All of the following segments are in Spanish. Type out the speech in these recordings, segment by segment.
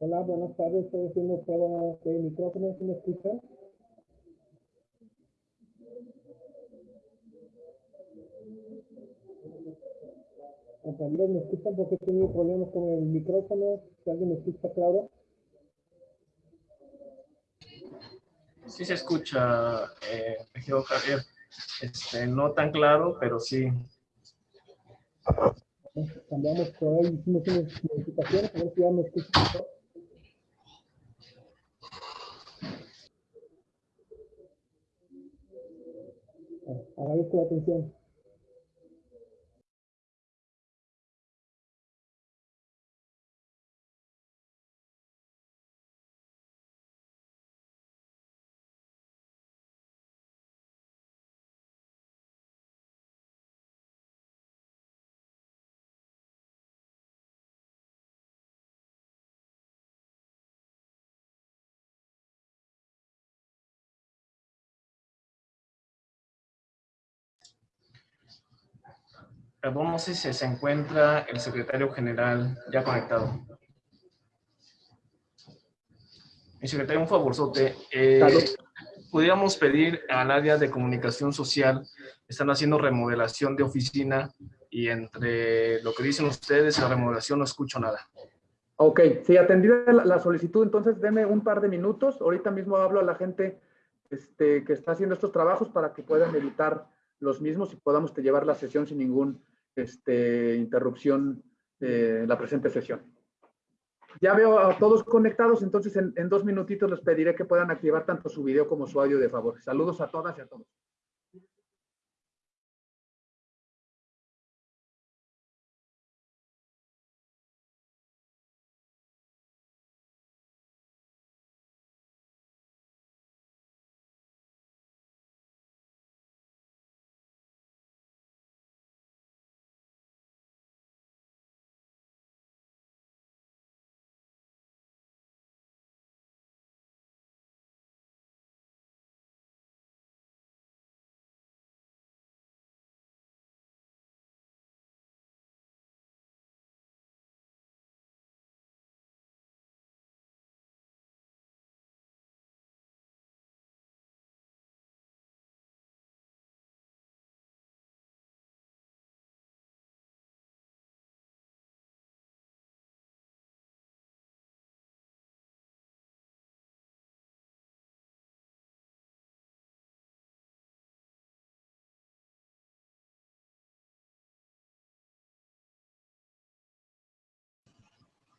Hola, buenas tardes. Estoy haciendo prueba de micrófono. ¿Sí me escuchan? Compañeros, ¿me escuchan? Porque he tenido problemas con el micrófono. Si alguien me escucha claro. Sí se escucha, eh, Javier. Este, no tan claro, pero sí. Cambiamos por ahí, hicimos unas modificaciones, a ver si ya me escuchan mejor. Agradezco la atención. Perdón, no sé si se encuentra el secretario general ya conectado. Mi secretario, un favorzote. Eh, ¿Pudiéramos pedir al área de comunicación social, están haciendo remodelación de oficina y entre lo que dicen ustedes la remodelación no escucho nada. Ok, sí, atendida la, solicitud, entonces deme un par de minutos. Ahorita mismo hablo a la gente este, que está haciendo estos trabajos para que puedan evitar los mismos y podamos llevar la sesión sin ningún este, interrupción en la presente sesión. Ya veo a todos conectados, entonces en, en dos minutitos les pediré que puedan activar tanto su video como su audio de favor. Saludos a todas y a todos.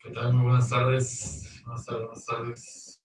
¿Qué tal? Muy buenas tardes. Buenas tardes, buenas tardes.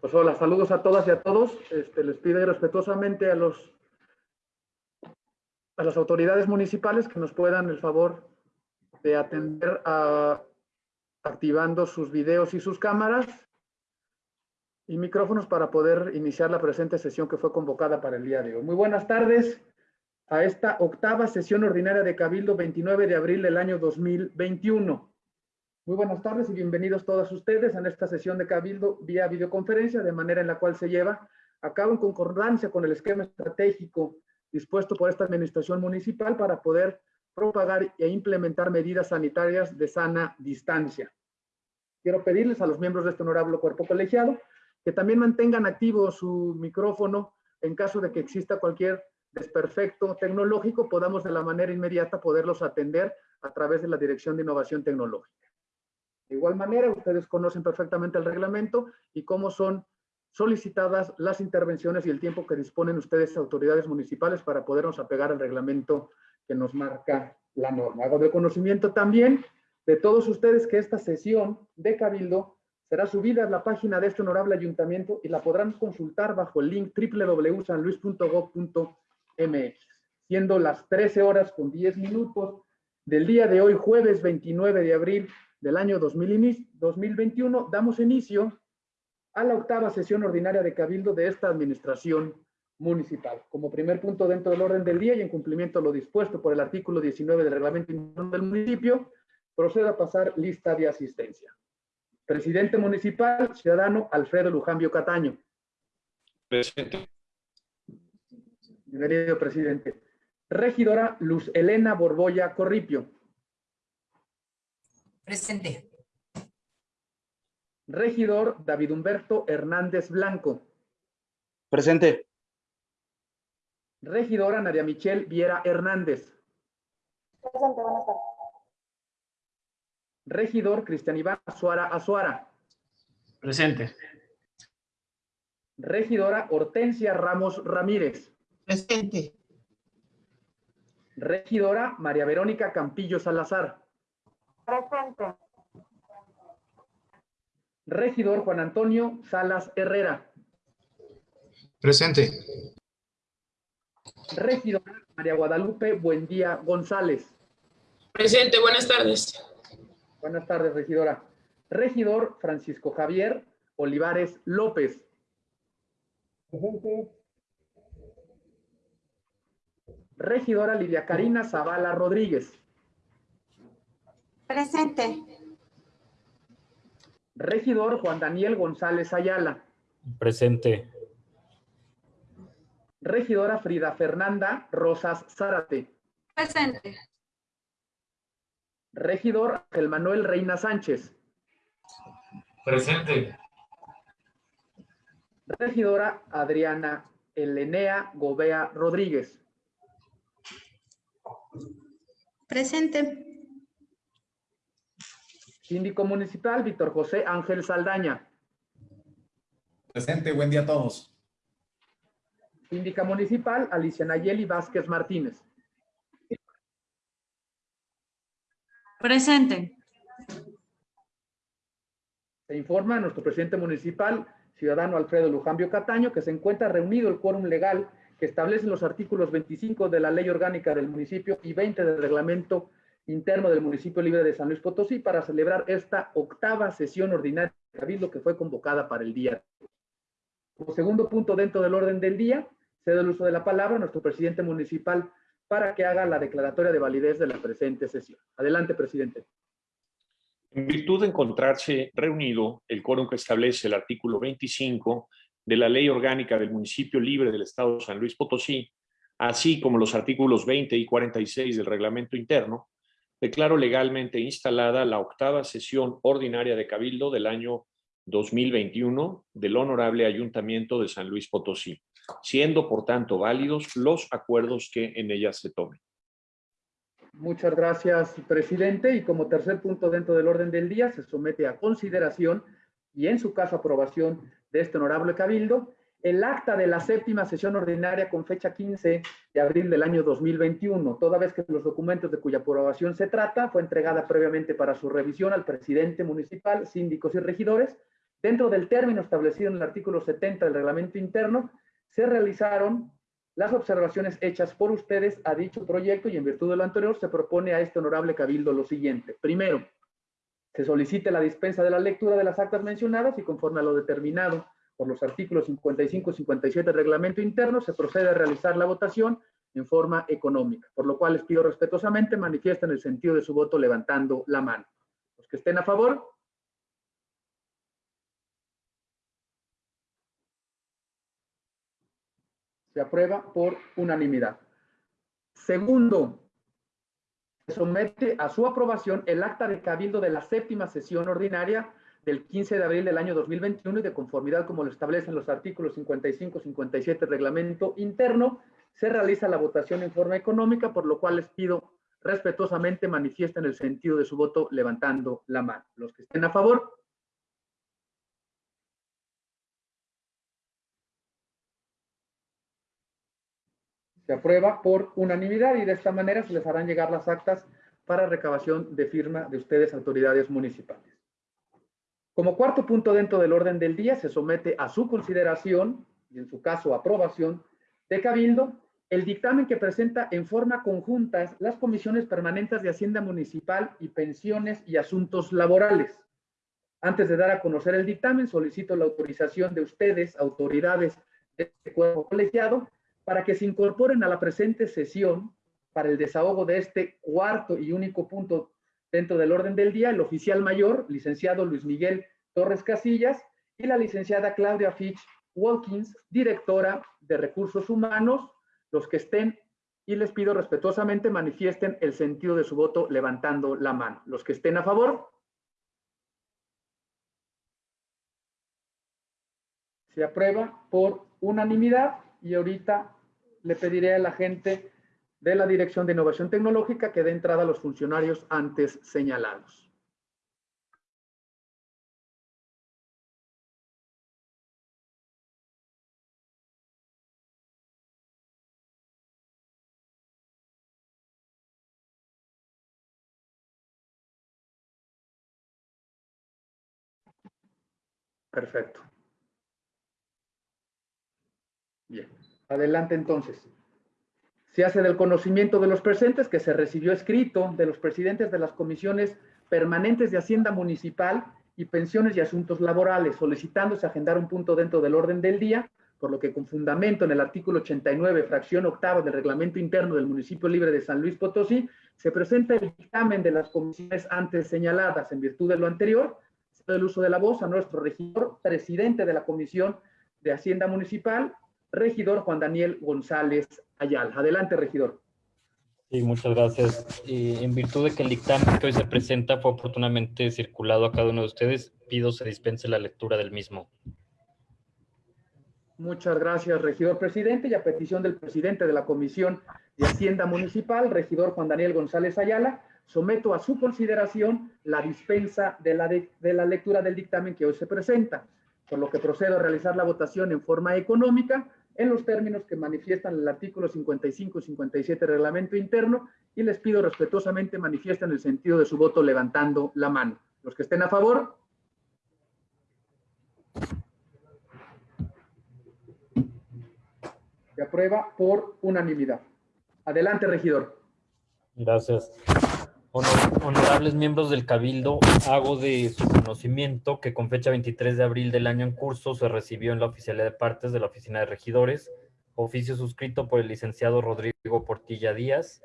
Pues hola, saludos a todas y a todos. Este, les pido respetuosamente a los a las autoridades municipales que nos puedan el favor de atender a, activando sus videos y sus cámaras y micrófonos para poder iniciar la presente sesión que fue convocada para el día de hoy. Muy buenas tardes a esta octava sesión ordinaria de Cabildo 29 de abril del año 2021. Muy buenas tardes y bienvenidos todos ustedes a esta sesión de Cabildo vía videoconferencia, de manera en la cual se lleva a cabo en concordancia con el esquema estratégico dispuesto por esta administración municipal para poder propagar e implementar medidas sanitarias de sana distancia. Quiero pedirles a los miembros de este honorable cuerpo colegiado que también mantengan activo su micrófono en caso de que exista cualquier desperfecto tecnológico, podamos de la manera inmediata poderlos atender a través de la Dirección de Innovación Tecnológica. De igual manera, ustedes conocen perfectamente el reglamento y cómo son solicitadas las intervenciones y el tiempo que disponen ustedes, autoridades municipales, para podernos apegar al reglamento que nos marca la norma. Hago de conocimiento también de todos ustedes que esta sesión de Cabildo será subida a la página de este honorable ayuntamiento y la podrán consultar bajo el link www.sanluis.gov.mx, siendo las 13 horas con 10 minutos del día de hoy, jueves 29 de abril del año 2021, damos inicio a la octava sesión ordinaria de Cabildo de esta administración municipal. Como primer punto dentro del orden del día y en cumplimiento a lo dispuesto por el artículo 19 del reglamento interno del municipio, procedo a pasar lista de asistencia. Presidente municipal, ciudadano Alfredo Lujambio Cataño. Presente. Bienvenido, presidente. Regidora Luz Elena Borboya Corripio. Presente. Regidor David Humberto Hernández Blanco. Presente. Regidora Nadia Michelle Viera Hernández. Presente, buenas tardes. Regidor Cristian Iván Azuara Azuara. Presente. Regidora Hortensia Ramos Ramírez. Presente. Regidora María Verónica Campillo Salazar. Presente. Regidor Juan Antonio Salas Herrera. Presente. Regidora María Guadalupe Buendía González. Presente, buenas tardes. Buenas tardes, regidora. Regidor Francisco Javier Olivares López. Presente. Regidora Lidia Karina Zavala Rodríguez. Presente. Regidor Juan Daniel González Ayala. Presente. Regidora Frida Fernanda Rosas Zárate. Presente. Regidor Ángel Manuel Reina Sánchez. Presente. Regidora Adriana Elenea Gobea Rodríguez. Presente. Síndico Municipal Víctor José Ángel Saldaña. Presente, buen día a todos. Síndica Municipal Alicia Nayeli Vázquez Martínez. Presente. Se informa a nuestro presidente municipal, ciudadano Alfredo Lujambio Cataño, que se encuentra reunido el quórum legal que establece los artículos 25 de la Ley Orgánica del municipio y 20 del Reglamento Interno del Municipio Libre de San Luis Potosí para celebrar esta octava sesión ordinaria de Cabildo que fue convocada para el día. Como segundo punto dentro del orden del día, cedo el uso de la palabra a nuestro presidente municipal para que haga la declaratoria de validez de la presente sesión. Adelante, presidente. En virtud de encontrarse reunido el quórum que establece el artículo 25 de la Ley Orgánica del Municipio Libre del Estado de San Luis Potosí, así como los artículos 20 y 46 del Reglamento Interno, declaro legalmente instalada la octava sesión ordinaria de Cabildo del año 2021 del Honorable Ayuntamiento de San Luis Potosí, siendo por tanto válidos los acuerdos que en ella se tomen. Muchas gracias, presidente. Y como tercer punto dentro del orden del día, se somete a consideración y en su caso aprobación de este honorable cabildo el acta de la séptima sesión ordinaria con fecha 15 de abril del año 2021, toda vez que los documentos de cuya aprobación se trata fue entregada previamente para su revisión al presidente municipal, síndicos y regidores, dentro del término establecido en el artículo 70 del reglamento interno, se realizaron las observaciones hechas por ustedes a dicho proyecto y en virtud de lo anterior se propone a este honorable cabildo lo siguiente. Primero, se solicite la dispensa de la lectura de las actas mencionadas y conforme a lo determinado por los artículos 55 y 57 del reglamento interno, se procede a realizar la votación en forma económica, por lo cual les pido respetuosamente manifiesten el sentido de su voto levantando la mano. Los que estén a favor, se aprueba por unanimidad. Segundo, se somete a su aprobación el acta de cabildo de la séptima sesión ordinaria del 15 de abril del año 2021 y de conformidad como lo establecen los artículos 55 57 del reglamento interno, se realiza la votación en forma económica, por lo cual les pido respetuosamente manifiesten el sentido de su voto levantando la mano. Los que estén a favor, se aprueba por unanimidad y de esta manera se les harán llegar las actas para recabación de firma de ustedes, autoridades municipales. Como cuarto punto dentro del orden del día, se somete a su consideración, y en su caso aprobación, de Cabildo, el dictamen que presenta en forma conjunta las comisiones permanentes de Hacienda Municipal y Pensiones y Asuntos Laborales. Antes de dar a conocer el dictamen, solicito la autorización de ustedes, autoridades de este cuerpo colegiado, para que se incorporen a la presente sesión para el desahogo de este cuarto y único punto dentro del orden del día, el oficial mayor, licenciado Luis Miguel Torres Casillas, y la licenciada Claudia Fitch Walkins, directora de Recursos Humanos, los que estén, y les pido respetuosamente manifiesten el sentido de su voto levantando la mano. Los que estén a favor. Se aprueba por unanimidad y ahorita le pediré a la gente de la Dirección de Innovación Tecnológica que dé entrada a los funcionarios antes señalados. Perfecto. Bien. Adelante entonces. Se hace del conocimiento de los presentes que se recibió escrito de los presidentes de las comisiones permanentes de Hacienda Municipal y Pensiones y Asuntos Laborales, solicitándose agendar un punto dentro del orden del día, por lo que con fundamento en el artículo 89, fracción octava del reglamento interno del municipio libre de San Luis Potosí, se presenta el dictamen de las comisiones antes señaladas. En virtud de lo anterior, el uso de la voz a nuestro regidor, presidente de la Comisión de Hacienda Municipal, regidor Juan Daniel González Ayala. Adelante, regidor. Sí, muchas gracias. Y en virtud de que el dictamen que hoy se presenta fue oportunamente circulado a cada uno de ustedes, pido se dispense la lectura del mismo. Muchas gracias, regidor presidente, y a petición del presidente de la Comisión de Hacienda Municipal, regidor Juan Daniel González Ayala, someto a su consideración la dispensa de la, de, de la lectura del dictamen que hoy se presenta, por lo que procedo a realizar la votación en forma económica en los términos que manifiestan el artículo 55 y 57 del reglamento interno y les pido respetuosamente manifiesten el sentido de su voto levantando la mano. Los que estén a favor. Se aprueba por unanimidad. Adelante, regidor. Gracias. Honor, honorables miembros del Cabildo, hago de su conocimiento que con fecha 23 de abril del año en curso se recibió en la oficialidad de partes de la Oficina de Regidores, oficio suscrito por el licenciado Rodrigo Portilla Díaz,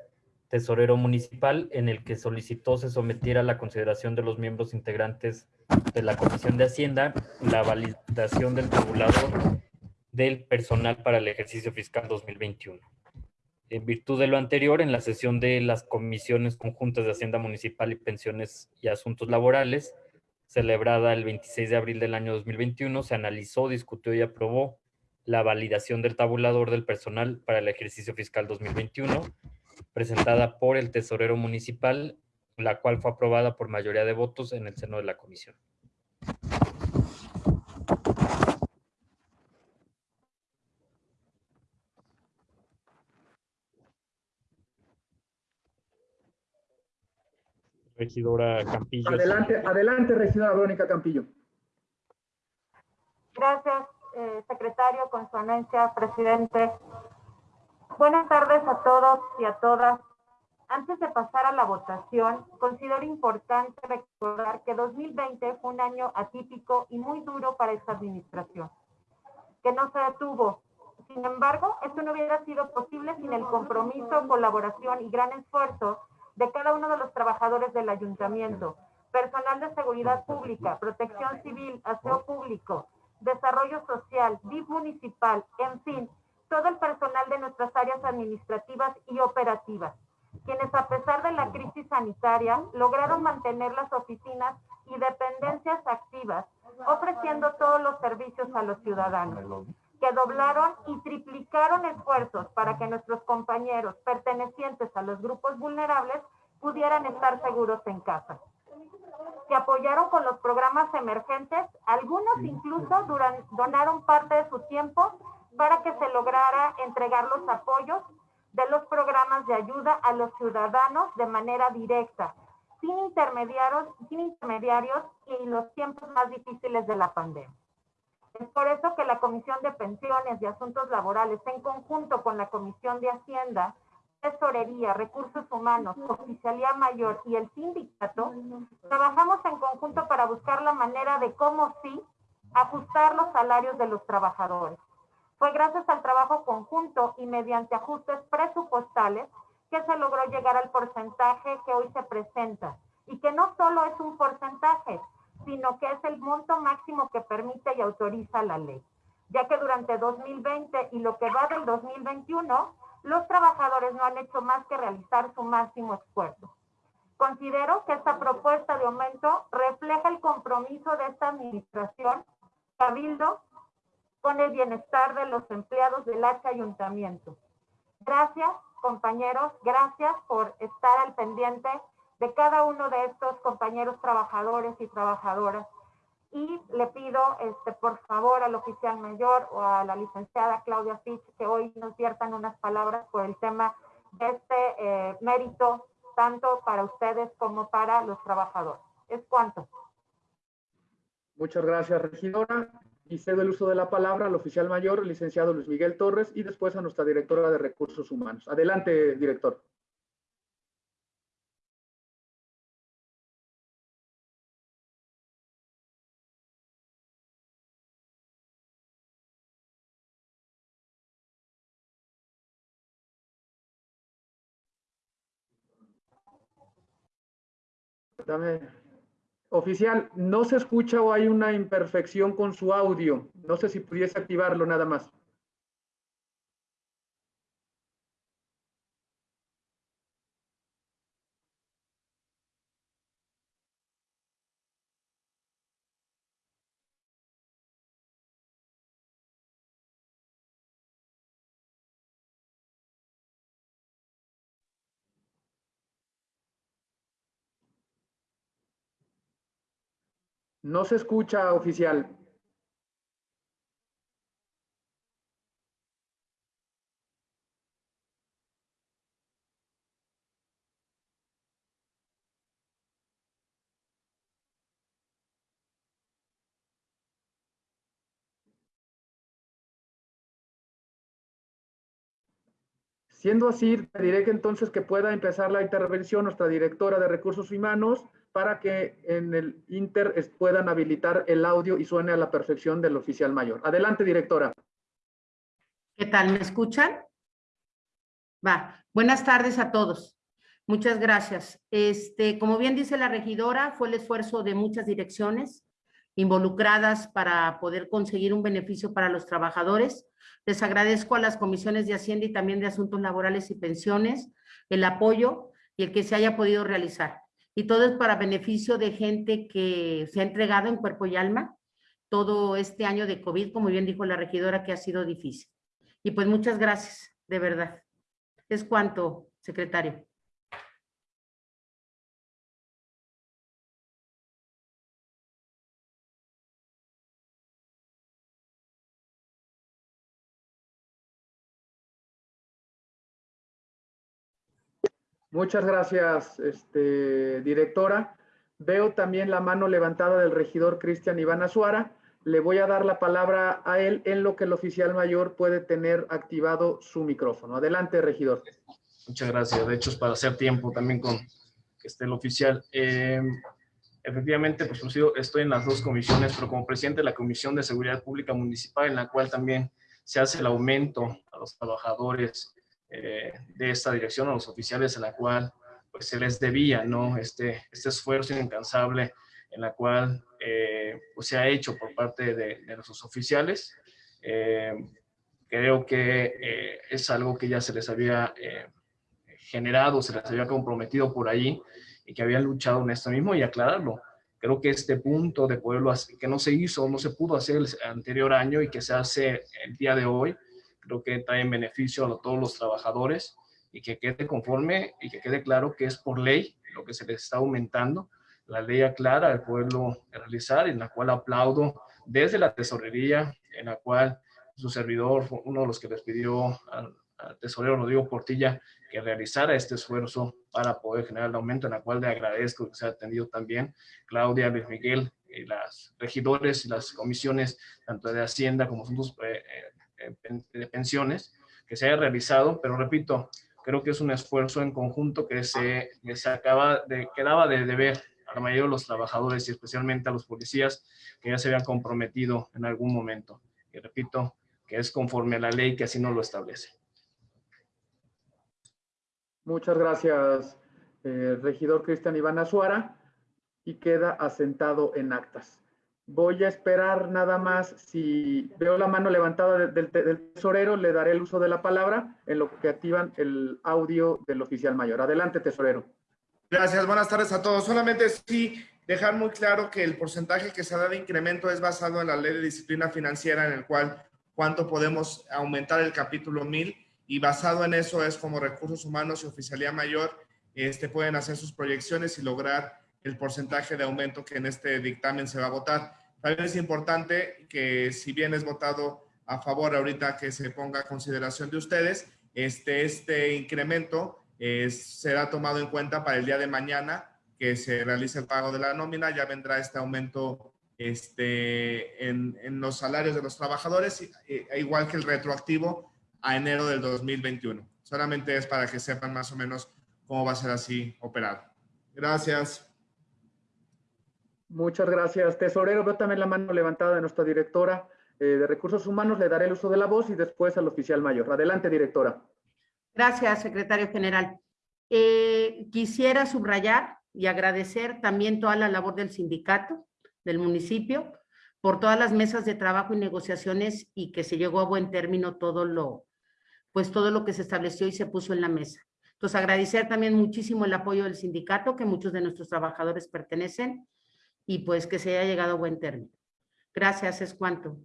tesorero municipal, en el que solicitó se sometiera a la consideración de los miembros integrantes de la Comisión de Hacienda la validación del tabulador del personal para el ejercicio fiscal 2021. En virtud de lo anterior, en la sesión de las comisiones conjuntas de Hacienda Municipal y Pensiones y Asuntos Laborales, celebrada el 26 de abril del año 2021, se analizó, discutió y aprobó la validación del tabulador del personal para el ejercicio fiscal 2021, presentada por el tesorero municipal, la cual fue aprobada por mayoría de votos en el seno de la comisión. Regidora Campillo. Adelante, adelante, regidora Verónica Campillo. secretario, con su anuencia, presidente. Buenas tardes a todos y a todas. Antes de pasar a la votación, considero importante recordar que 2020 fue un año atípico y muy duro para esta administración, que no se detuvo. Sin embargo, esto no hubiera sido posible sin el compromiso, colaboración y gran esfuerzo de cada uno de los trabajadores del ayuntamiento, personal de seguridad pública, protección civil, aseo público, desarrollo social, DIF municipal, en fin, todo el personal de nuestras áreas administrativas y operativas, quienes a pesar de la crisis sanitaria lograron mantener las oficinas y dependencias activas, ofreciendo todos los servicios a los ciudadanos, que doblaron y triplicaron esfuerzos para que nuestros compañeros pertenecientes a los grupos vulnerables pudieran estar seguros en casa que apoyaron con los programas emergentes, algunos incluso duran, donaron parte de su tiempo para que se lograra entregar los apoyos de los programas de ayuda a los ciudadanos de manera directa, sin intermediarios, sin intermediarios y en los tiempos más difíciles de la pandemia. Es por eso que la Comisión de Pensiones y Asuntos Laborales, en conjunto con la Comisión de Hacienda, Tesorería, Recursos Humanos, Oficialía Mayor y el sindicato, trabajamos en conjunto para buscar la manera de cómo sí ajustar los salarios de los trabajadores. Fue gracias al trabajo conjunto y mediante ajustes presupuestales que se logró llegar al porcentaje que hoy se presenta. Y que no solo es un porcentaje, sino que es el monto máximo que permite y autoriza la ley, ya que durante 2020 y lo que va del 2021 los trabajadores no han hecho más que realizar su máximo esfuerzo. Considero que esta propuesta de aumento refleja el compromiso de esta administración, Cabildo, con el bienestar de los empleados del H Ayuntamiento. Gracias, compañeros, gracias por estar al pendiente de cada uno de estos compañeros trabajadores y trabajadoras y le pido, este, por favor, al oficial mayor o a la licenciada Claudia Fitch que hoy nos viertan unas palabras por el tema de este eh, mérito, tanto para ustedes como para los trabajadores. Es cuanto. Muchas gracias, regidora. Y cedo el uso de la palabra al oficial mayor, el licenciado Luis Miguel Torres, y después a nuestra directora de Recursos Humanos. Adelante, director. Dame. Oficial, no se escucha o hay una imperfección con su audio. No sé si pudiese activarlo nada más. No se escucha, oficial. Siendo así, diré que entonces que pueda empezar la intervención nuestra directora de Recursos Humanos, para que en el Inter puedan habilitar el audio y suene a la perfección del oficial mayor. Adelante, directora. ¿Qué tal? ¿Me escuchan? Va. Buenas tardes a todos. Muchas gracias. Este, como bien dice la regidora, fue el esfuerzo de muchas direcciones involucradas para poder conseguir un beneficio para los trabajadores. Les agradezco a las comisiones de Hacienda y también de Asuntos Laborales y Pensiones el apoyo y el que se haya podido realizar y todo es para beneficio de gente que se ha entregado en cuerpo y alma todo este año de COVID, como bien dijo la regidora, que ha sido difícil. Y pues muchas gracias, de verdad. Es cuanto, secretario. Muchas gracias, este, directora. Veo también la mano levantada del regidor Cristian Iván Azuara. le voy a dar la palabra a él en lo que el oficial mayor puede tener activado su micrófono. Adelante, regidor. Muchas gracias. De hecho, es para hacer tiempo también con que esté el oficial. Eh, efectivamente, pues estoy en las dos comisiones, pero como presidente de la Comisión de Seguridad Pública Municipal, en la cual también se hace el aumento a los trabajadores eh, de esta dirección, a los oficiales, en la cual pues se les debía, ¿no? Este, este esfuerzo incansable en la cual eh, pues se ha hecho por parte de, de nuestros oficiales. Eh, creo que eh, es algo que ya se les había generado, se les había comprometido por ahí y que habían luchado en esto mismo y aclararlo. Creo que este punto de poderlo hacer, que no se hizo, no se pudo hacer el anterior año y que se hace el día de hoy, creo que trae en beneficio a todos los trabajadores y que quede conforme y que quede claro que es por ley lo que se les está aumentando la ley aclara el poderlo realizar, en la cual aplaudo desde la tesorería, en la cual su servidor uno de los que les pidió al, al tesorero Rodrigo Portilla que realizara este esfuerzo para poder generar el aumento, en la cual le agradezco que se ha atendido también Claudia, Luis Miguel, y las regidores y las comisiones, tanto de Hacienda como asuntos eh, eh, de pensiones, que se haya realizado, pero repito, creo que es un esfuerzo en conjunto que se, que se acaba de, quedaba de deber a la mayoría de los trabajadores y especialmente a los policías que ya se habían comprometido en algún momento. Y repito, que es conforme a la ley que así no lo establece. Muchas gracias, eh, regidor Cristian Iván Azuara, y queda asentado en actas. Voy a esperar nada más, si veo la mano levantada de- del, del tesorero, le daré el uso de la palabra en lo que activan el audio del oficial mayor. Adelante, tesorero. Gracias, buenas tardes a todos. Solamente sí dejar muy claro que el porcentaje que se da de incremento es basado en la ley de disciplina financiera en el cual cuánto podemos aumentar el capítulo 1000 y basado en eso es como recursos humanos y oficialía mayor este, pueden hacer sus proyecciones y lograr el porcentaje de aumento que en este dictamen se va a votar. También es importante que si bien es votado a favor ahorita que se ponga a consideración de ustedes, este, este incremento eh, será tomado en cuenta para el día de mañana que se realice el pago de la nómina, ya vendrá este aumento este, en, en los salarios de los trabajadores, eh, igual que el retroactivo a enero del 2021. Solamente es para que sepan más o menos cómo va a ser así operado. Gracias. Muchas gracias, tesorero. Veo también la mano levantada de nuestra directora eh, de Recursos Humanos. Le daré el uso de la voz y después al oficial mayor. Adelante, directora. Gracias, secretario general. Eh, quisiera subrayar y agradecer también toda la labor del sindicato, del municipio, por todas las mesas de trabajo y negociaciones y que se llegó a buen término todo lo, pues todo lo que se estableció y se puso en la mesa. Entonces, agradecer también muchísimo el apoyo del sindicato, que muchos de nuestros trabajadores pertenecen, y pues que se haya llegado a buen término. Gracias, es cuanto.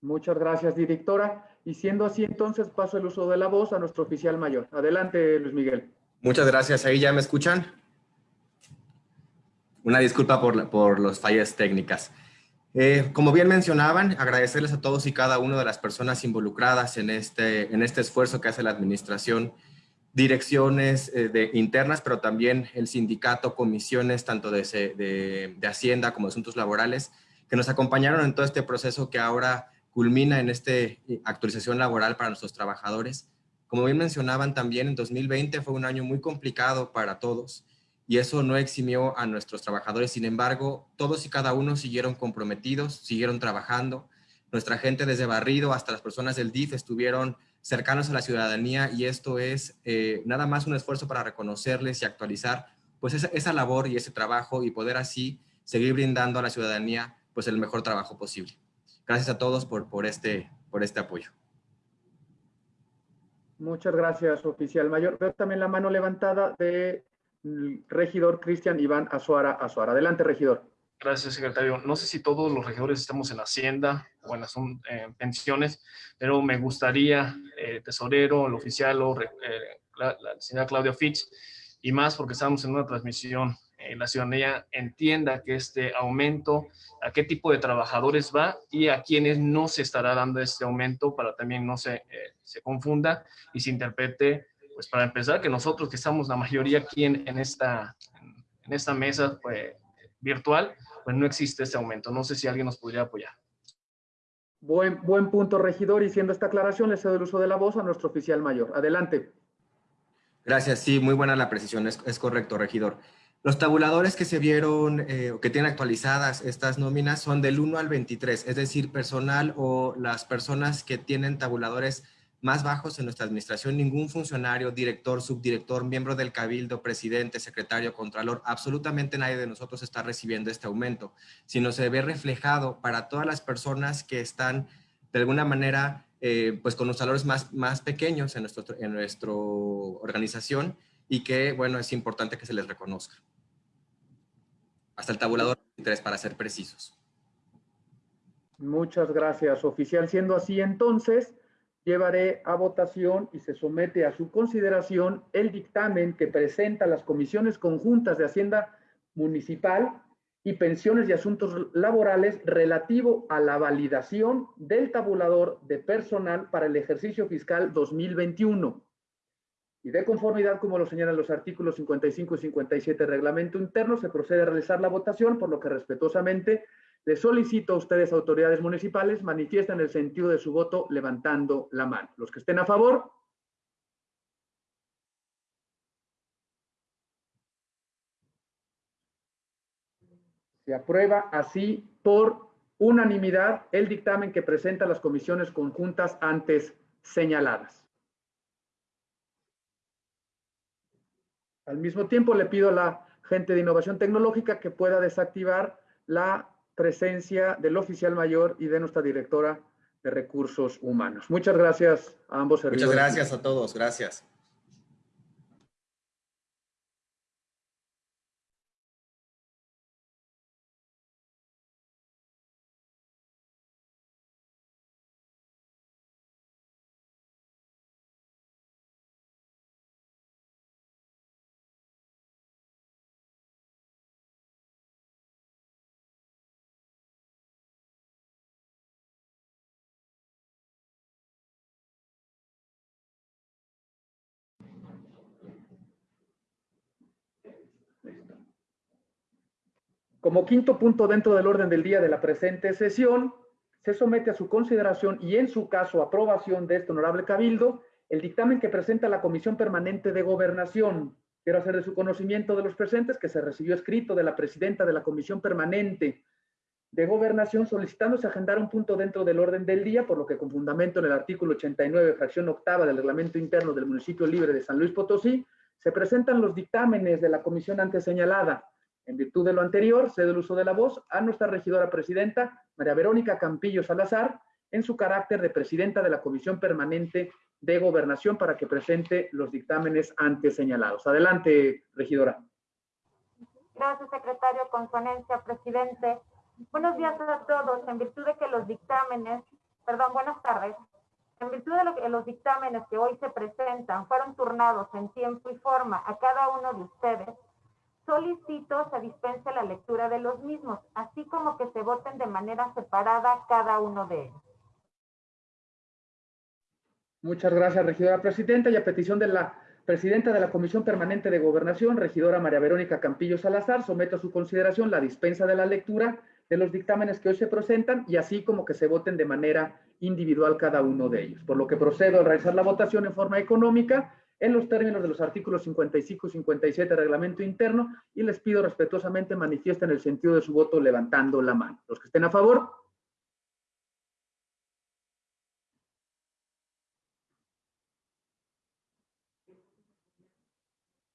Muchas gracias, directora. Y siendo así, entonces paso el uso de la voz a nuestro oficial mayor. Adelante, Luis Miguel. Muchas gracias. ¿Ahí ya me escuchan? Una disculpa por, la- por las fallas técnicas. Eh, como bien mencionaban, agradecerles a todos y cada una de las personas involucradas en este, en este esfuerzo que hace la administración, direcciones eh, de, internas, pero también el sindicato, comisiones tanto de, de- de Hacienda como de Asuntos Laborales, que nos acompañaron en todo este proceso que ahora culmina en esta actualización laboral para nuestros trabajadores. Como bien mencionaban también, en 2020 fue un año muy complicado para todos y eso no eximió a nuestros trabajadores. Sin embargo, todos y cada uno siguieron comprometidos, siguieron trabajando. Nuestra gente desde Barrido hasta las personas del DIF estuvieron cercanos a la ciudadanía y esto es eh, nada más un esfuerzo para reconocerles y actualizar pues esa, labor y ese trabajo y poder así seguir brindando a la ciudadanía pues el mejor trabajo posible. Gracias a todos por, por, este, por este apoyo. Muchas gracias, oficial mayor. Veo también la mano levantada de mm, regidor Cristian Iván Azuara Azuara. Adelante, regidor. Gracias, secretario. No sé si todos los regidores estamos en Hacienda o en eh, pensiones, pero me gustaría, eh, tesorero, el oficial o eh, la, la, señora Claudia Fitch, y más porque estamos en una transmisión, eh, la ciudadanía entienda que este aumento, a qué tipo de trabajadores va y a quienes no se estará dando este aumento para también no se, eh, se confunda y se interprete, pues para empezar, que nosotros que estamos la mayoría aquí en, en esta, en esta mesa pues, virtual, pues no existe ese aumento. No sé si alguien nos podría apoyar. Buen, buen punto, regidor. Y siendo esta aclaración, le cedo el uso de la voz a nuestro oficial mayor. Adelante. Gracias. Sí, muy buena la precisión. Es, es correcto, regidor. Los tabuladores que se vieron eh, o que tienen actualizadas estas nóminas son del 1 al 23, es decir, personal o las personas que tienen tabuladores más bajos en nuestra administración, ningún funcionario, director, subdirector, miembro del cabildo, presidente, secretario, contralor, absolutamente nadie de nosotros está recibiendo este aumento, sino se ve reflejado para todas las personas que están de alguna manera eh, pues con los salarios más, más pequeños en nuestra en nuestro organización y que, bueno, es importante que se les reconozca hasta el tabulador 23 para ser precisos. Muchas gracias, oficial. Siendo así, entonces, llevaré a votación y se somete a su consideración el dictamen que presenta las comisiones conjuntas de Hacienda Municipal y Pensiones y Asuntos Laborales relativo a la validación del tabulador de personal para el ejercicio fiscal 2021 y de conformidad, como lo señalan los artículos 55 y 57 del reglamento interno, se procede a realizar la votación, por lo que respetuosamente les solicito a ustedes, autoridades municipales, manifiesten el sentido de su voto levantando la mano. Los que estén a favor. Se aprueba así por unanimidad el dictamen que presenta las comisiones conjuntas antes señaladas. Al mismo tiempo, le pido a la gente de innovación tecnológica que pueda desactivar la presencia del oficial mayor y de nuestra directora de recursos humanos. Muchas gracias a ambos servidores. Muchas gracias a todos. Gracias. Como quinto punto dentro del orden del día de la presente sesión, se somete a su consideración y en su caso aprobación de este honorable cabildo el dictamen que presenta la Comisión Permanente de Gobernación. Quiero hacer de su conocimiento de los presentes que se recibió escrito de la presidenta de la Comisión Permanente de Gobernación solicitándose agendar un punto dentro del orden del día, por lo que con fundamento en el artículo 89, fracción octava del reglamento interno del municipio libre de San Luis Potosí, se presentan los dictámenes de la comisión antes señalada. En virtud de lo anterior, cedo el uso de la voz a nuestra regidora presidenta, María Verónica Campillo Salazar, en su carácter de presidenta de la Comisión Permanente de Gobernación para que presente los dictámenes antes señalados. Adelante, regidora. Gracias, secretario. Consonencia, presidente. Buenos días a todos. En virtud de que los dictámenes, perdón, buenas tardes. En virtud de que los dictámenes que hoy se presentan fueron turnados en tiempo y forma a cada uno de ustedes, solicito se dispense la lectura de los mismos, así como que se voten de manera separada cada uno de ellos. Muchas gracias, regidora presidenta, y a petición de la presidenta de la Comisión Permanente de Gobernación, regidora María Verónica Campillo Salazar, someto a su consideración la dispensa de la lectura de los dictámenes que hoy se presentan y así como que se voten de manera individual cada uno de ellos. Por lo que procedo a realizar la votación en forma económica en los términos de los artículos 55 y 57 del reglamento interno y les pido respetuosamente manifiesten el sentido de su voto levantando la mano. Los que estén a favor.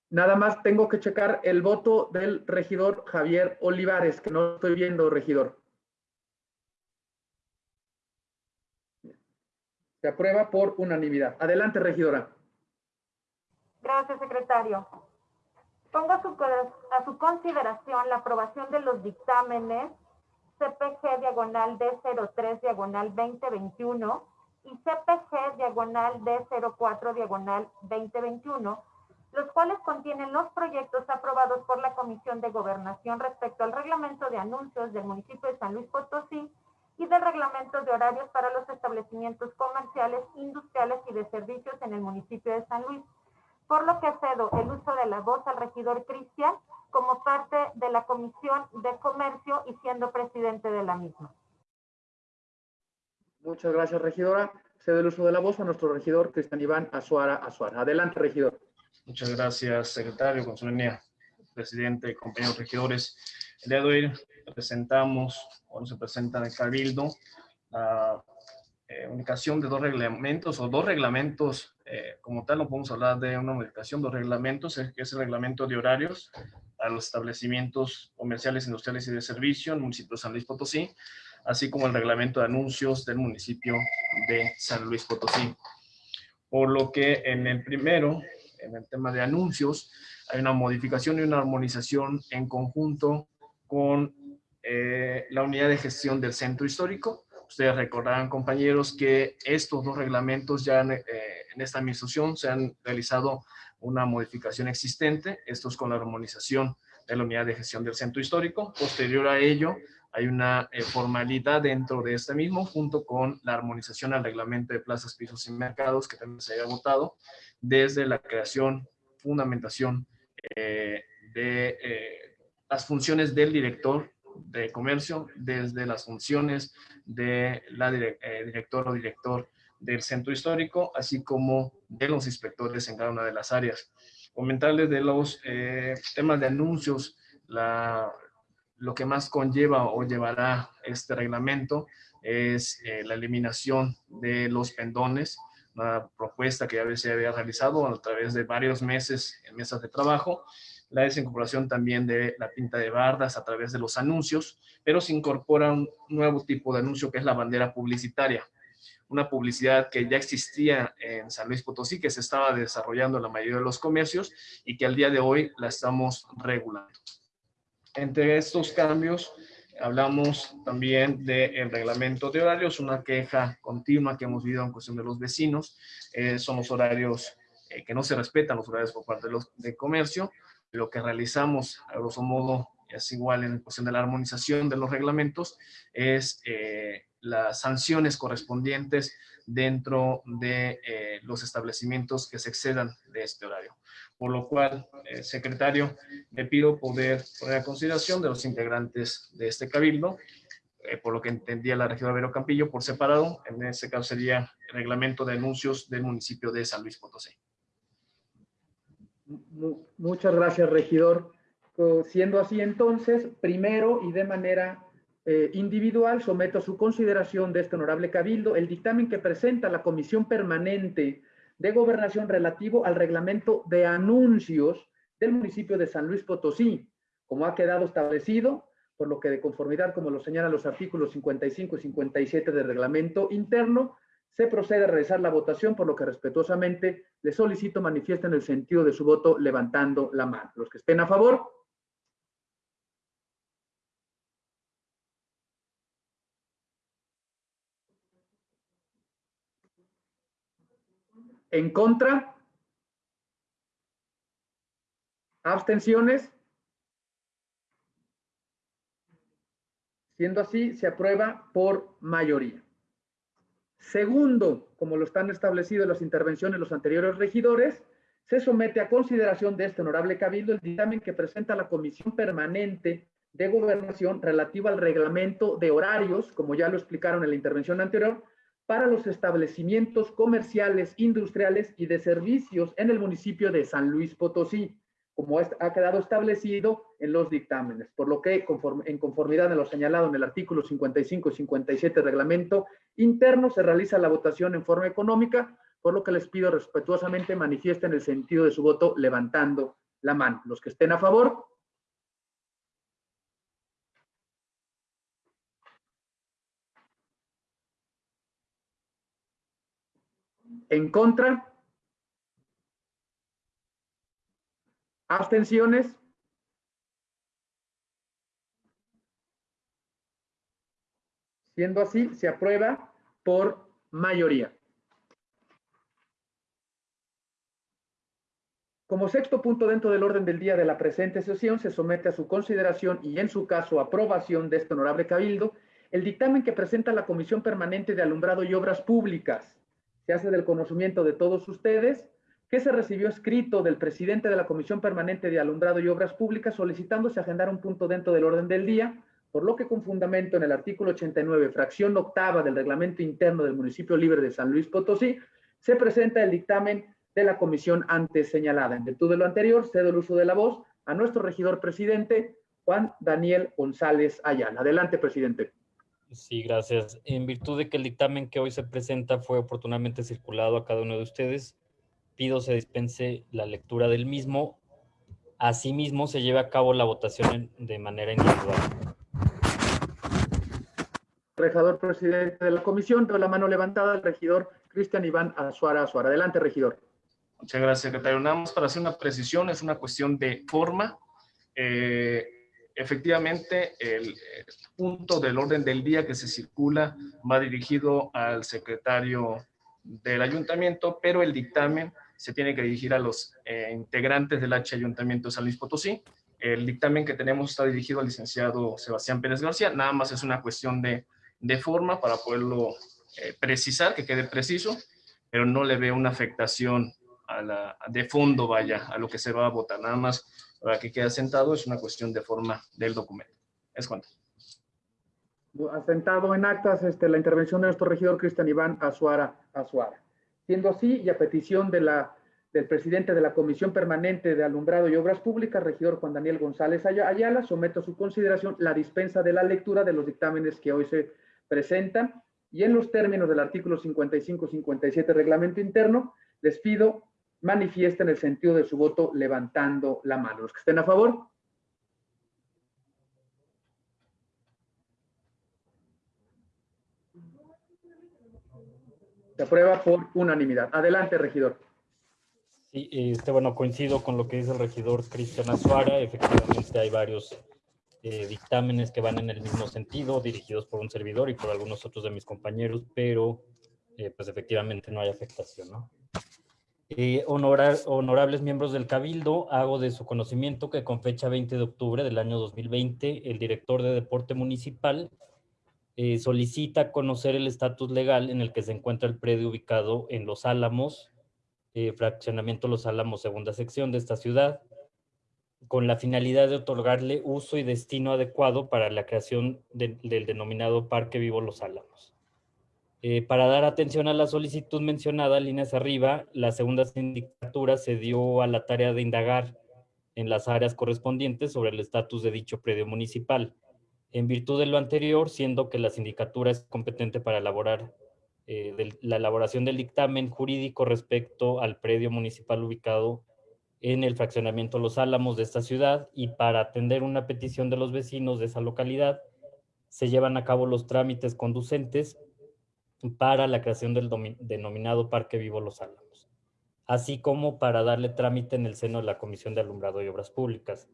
Nada más tengo que checar el voto del regidor Javier Olivares, que no estoy viendo, regidor. Se aprueba por unanimidad. Adelante, regidora. Gracias, secretario. Pongo a su, consideración la aprobación de los dictámenes CPG diagonal D03 diagonal 2021 y CPG diagonal D04 diagonal 2021, los cuales contienen los proyectos aprobados por la Comisión de Gobernación respecto al reglamento de anuncios del municipio de San Luis Potosí y del reglamento de horarios para los establecimientos comerciales, industriales y de servicios en el municipio de San Luis por lo que cedo el uso de la voz al regidor Cristian como parte de la Comisión de Comercio y siendo presidente de la misma. Muchas gracias, regidora. Cedo el uso de la voz a nuestro regidor Cristian Iván Azuara Azuara. Adelante, regidor. Muchas gracias, secretario, consulenía, presidente, compañeros regidores. El día de hoy presentamos, o se presenta en el Cabildo, la eh, unificación de dos reglamentos, o dos reglamentos, eh, como tal, no podemos hablar de una modificación, dos reglamentos, que es el reglamento de horarios a los establecimientos comerciales, industriales y de servicio en el municipio de San Luis Potosí, así como el reglamento de anuncios del municipio de San Luis Potosí. Por lo que en el primero, en el tema de anuncios, hay una modificación y una armonización en conjunto con eh, la unidad de gestión del centro histórico. Ustedes recordarán, compañeros, que estos dos reglamentos ya en, eh, en esta administración se han realizado una modificación existente, esto es con la armonización de la unidad de gestión del centro histórico. Posterior a ello, hay una eh, formalidad dentro de este mismo, junto con la armonización al reglamento de plazas, pisos y mercados, que también se haya votado, desde la creación, fundamentación eh, de las funciones del director de comercio, desde las funciones de la director o director del centro histórico, así como de los inspectores en cada una de las áreas. Comentarles de los temas de anuncios, la, lo que más conlleva o llevará este reglamento es eh, la eliminación de los pendones, una propuesta que ya se había realizado a través de varios meses en mesas de trabajo, la desincorporación también de la pinta de bardas a través de los anuncios, pero se incorpora un nuevo tipo de anuncio que es la bandera publicitaria, una publicidad que ya existía en San Luis Potosí, que se estaba desarrollando en la mayoría de los comercios y que al día de hoy la estamos regulando. Entre estos cambios, hablamos también del reglamento de horarios, una queja continua que hemos vivido en cuestión de los vecinos, eh, son los horarios eh, que no se respetan, los horarios por parte de los de comercio. Lo que realizamos, a grosso modo, es igual en cuestión de la armonización de los reglamentos, es eh, las sanciones correspondientes dentro de los establecimientos que se excedan de este horario por lo cual, eh, secretario, le pido poder poner a consideración de los integrantes de este cabildo, eh, por lo que entendía la región de Vero Campillo, por separado, en este caso sería el reglamento de anuncios del municipio de San Luis Potosí. Muchas gracias, regidor. Siendo así entonces, primero y de manera eh, individual, someto a su consideración de este honorable cabildo el dictamen que presenta la Comisión Permanente de Gobernación relativo al reglamento de anuncios del municipio de San Luis Potosí, como ha quedado establecido, por lo que de conformidad, como lo señalan los artículos 55 y 57 del reglamento interno, se procede a realizar la votación, por lo que respetuosamente le solicito manifiesten el sentido de su voto levantando la mano. Los que estén a favor, ¿En contra? ¿Abstenciones? Siendo así, se aprueba por mayoría. Segundo, como lo están establecidas las intervenciones los anteriores regidores, se somete a consideración de este honorable cabildo el dictamen que presenta la Comisión Permanente de Gobernación relativo al reglamento de horarios, como ya lo explicaron en la intervención anterior, para los establecimientos comerciales, industriales y de servicios en el municipio de San Luis Potosí, como ha quedado establecido en los dictámenes, por lo que en conformidad de lo señalado en el artículo 55 y 57 del reglamento interno se realiza la votación en forma económica, por lo que les pido respetuosamente manifiesten el sentido de su voto levantando la mano. Los que estén a favor, ¿En contra? ¿Abstenciones? Siendo así, se aprueba por mayoría. Como sexto punto dentro del orden del día de la presente sesión, se somete a su consideración y en su caso aprobación de este honorable cabildo el dictamen que presenta la Comisión Permanente de Alumbrado y Obras Públicas se hace del conocimiento de todos ustedes que se recibió escrito del presidente de la Comisión Permanente de Alumbrado y Obras Públicas solicitándose agendar un punto dentro del orden del día, por lo que con fundamento en el artículo 89, fracción octava del reglamento interno del municipio libre de San Luis Potosí, se presenta el dictamen de la comisión antes señalada. En virtud de lo anterior, cedo el uso de la voz a nuestro regidor presidente, Juan Daniel González Ayala. Adelante, presidente. Sí, gracias. En virtud de que el dictamen que hoy se presenta fue oportunamente circulado a cada uno de ustedes, pido se dispense la lectura del mismo. Asimismo, se lleve a cabo la votación de manera individual. Regidor presidente de la comisión, veo la mano levantada del regidor Cristian Iván Azuara Azuara. Adelante, regidor. Muchas gracias, secretario. Nada más para hacer una precisión, es una cuestión de forma. Eh, efectivamente, el, el, punto del orden del día que se circula va dirigido al secretario del ayuntamiento, pero el dictamen se tiene que dirigir a los eh, integrantes del H Ayuntamiento de San Luis Potosí. El dictamen que tenemos está dirigido al licenciado Sebastián Pérez García. Nada más es una cuestión de, de forma para poderlo eh, precisar, que quede preciso, pero no le veo una afectación a la, de fondo, vaya, a lo que se va a votar. Nada más para que quede asentado, es una cuestión de forma del documento. Es cuanto. Asentado en actas este, la intervención de nuestro regidor Cristian Iván Azuara Azuara. Siendo así, y a petición de la, del presidente de la Comisión Permanente de Alumbrado y Obras Públicas, regidor Juan Daniel González Ayala, someto a su consideración la dispensa de la lectura de los dictámenes que hoy se presentan y en los términos del artículo 55-57 reglamento interno, les pido manifiesten el sentido de su voto levantando la mano. Los que estén a favor. Se aprueba por unanimidad. Adelante, regidor. Sí, este, bueno, coincido con lo que dice el regidor Cristian Azuara. Efectivamente hay varios eh, dictámenes que van en el mismo sentido, dirigidos por un servidor y por algunos otros de mis compañeros, pero eh, pues efectivamente no hay afectación, ¿no? Eh, honorar, honorables miembros del Cabildo, hago de su conocimiento que con fecha 20 de octubre del año 2020, el director de Deporte Municipal eh, solicita conocer el estatus legal en el que se encuentra el predio ubicado en Los Álamos, eh, fraccionamiento Los Álamos, segunda sección de esta ciudad, con la finalidad de otorgarle uso y destino adecuado para la creación de, del denominado Parque Vivo Los Álamos. Eh, para dar atención a la solicitud mencionada, líneas arriba, la segunda sindicatura se dio a la tarea de indagar en las áreas correspondientes sobre el estatus de dicho predio municipal. En virtud de lo anterior, siendo que la sindicatura es competente para elaborar eh, la elaboración del dictamen jurídico respecto al predio municipal ubicado en el fraccionamiento Los Álamos de esta ciudad y para atender una petición de los vecinos de esa localidad, se llevan a cabo los trámites conducentes para la creación del denominado Parque Vivo Los Álamos, así como para darle trámite en el seno de la Comisión de Alumbrado y Obras Públicas.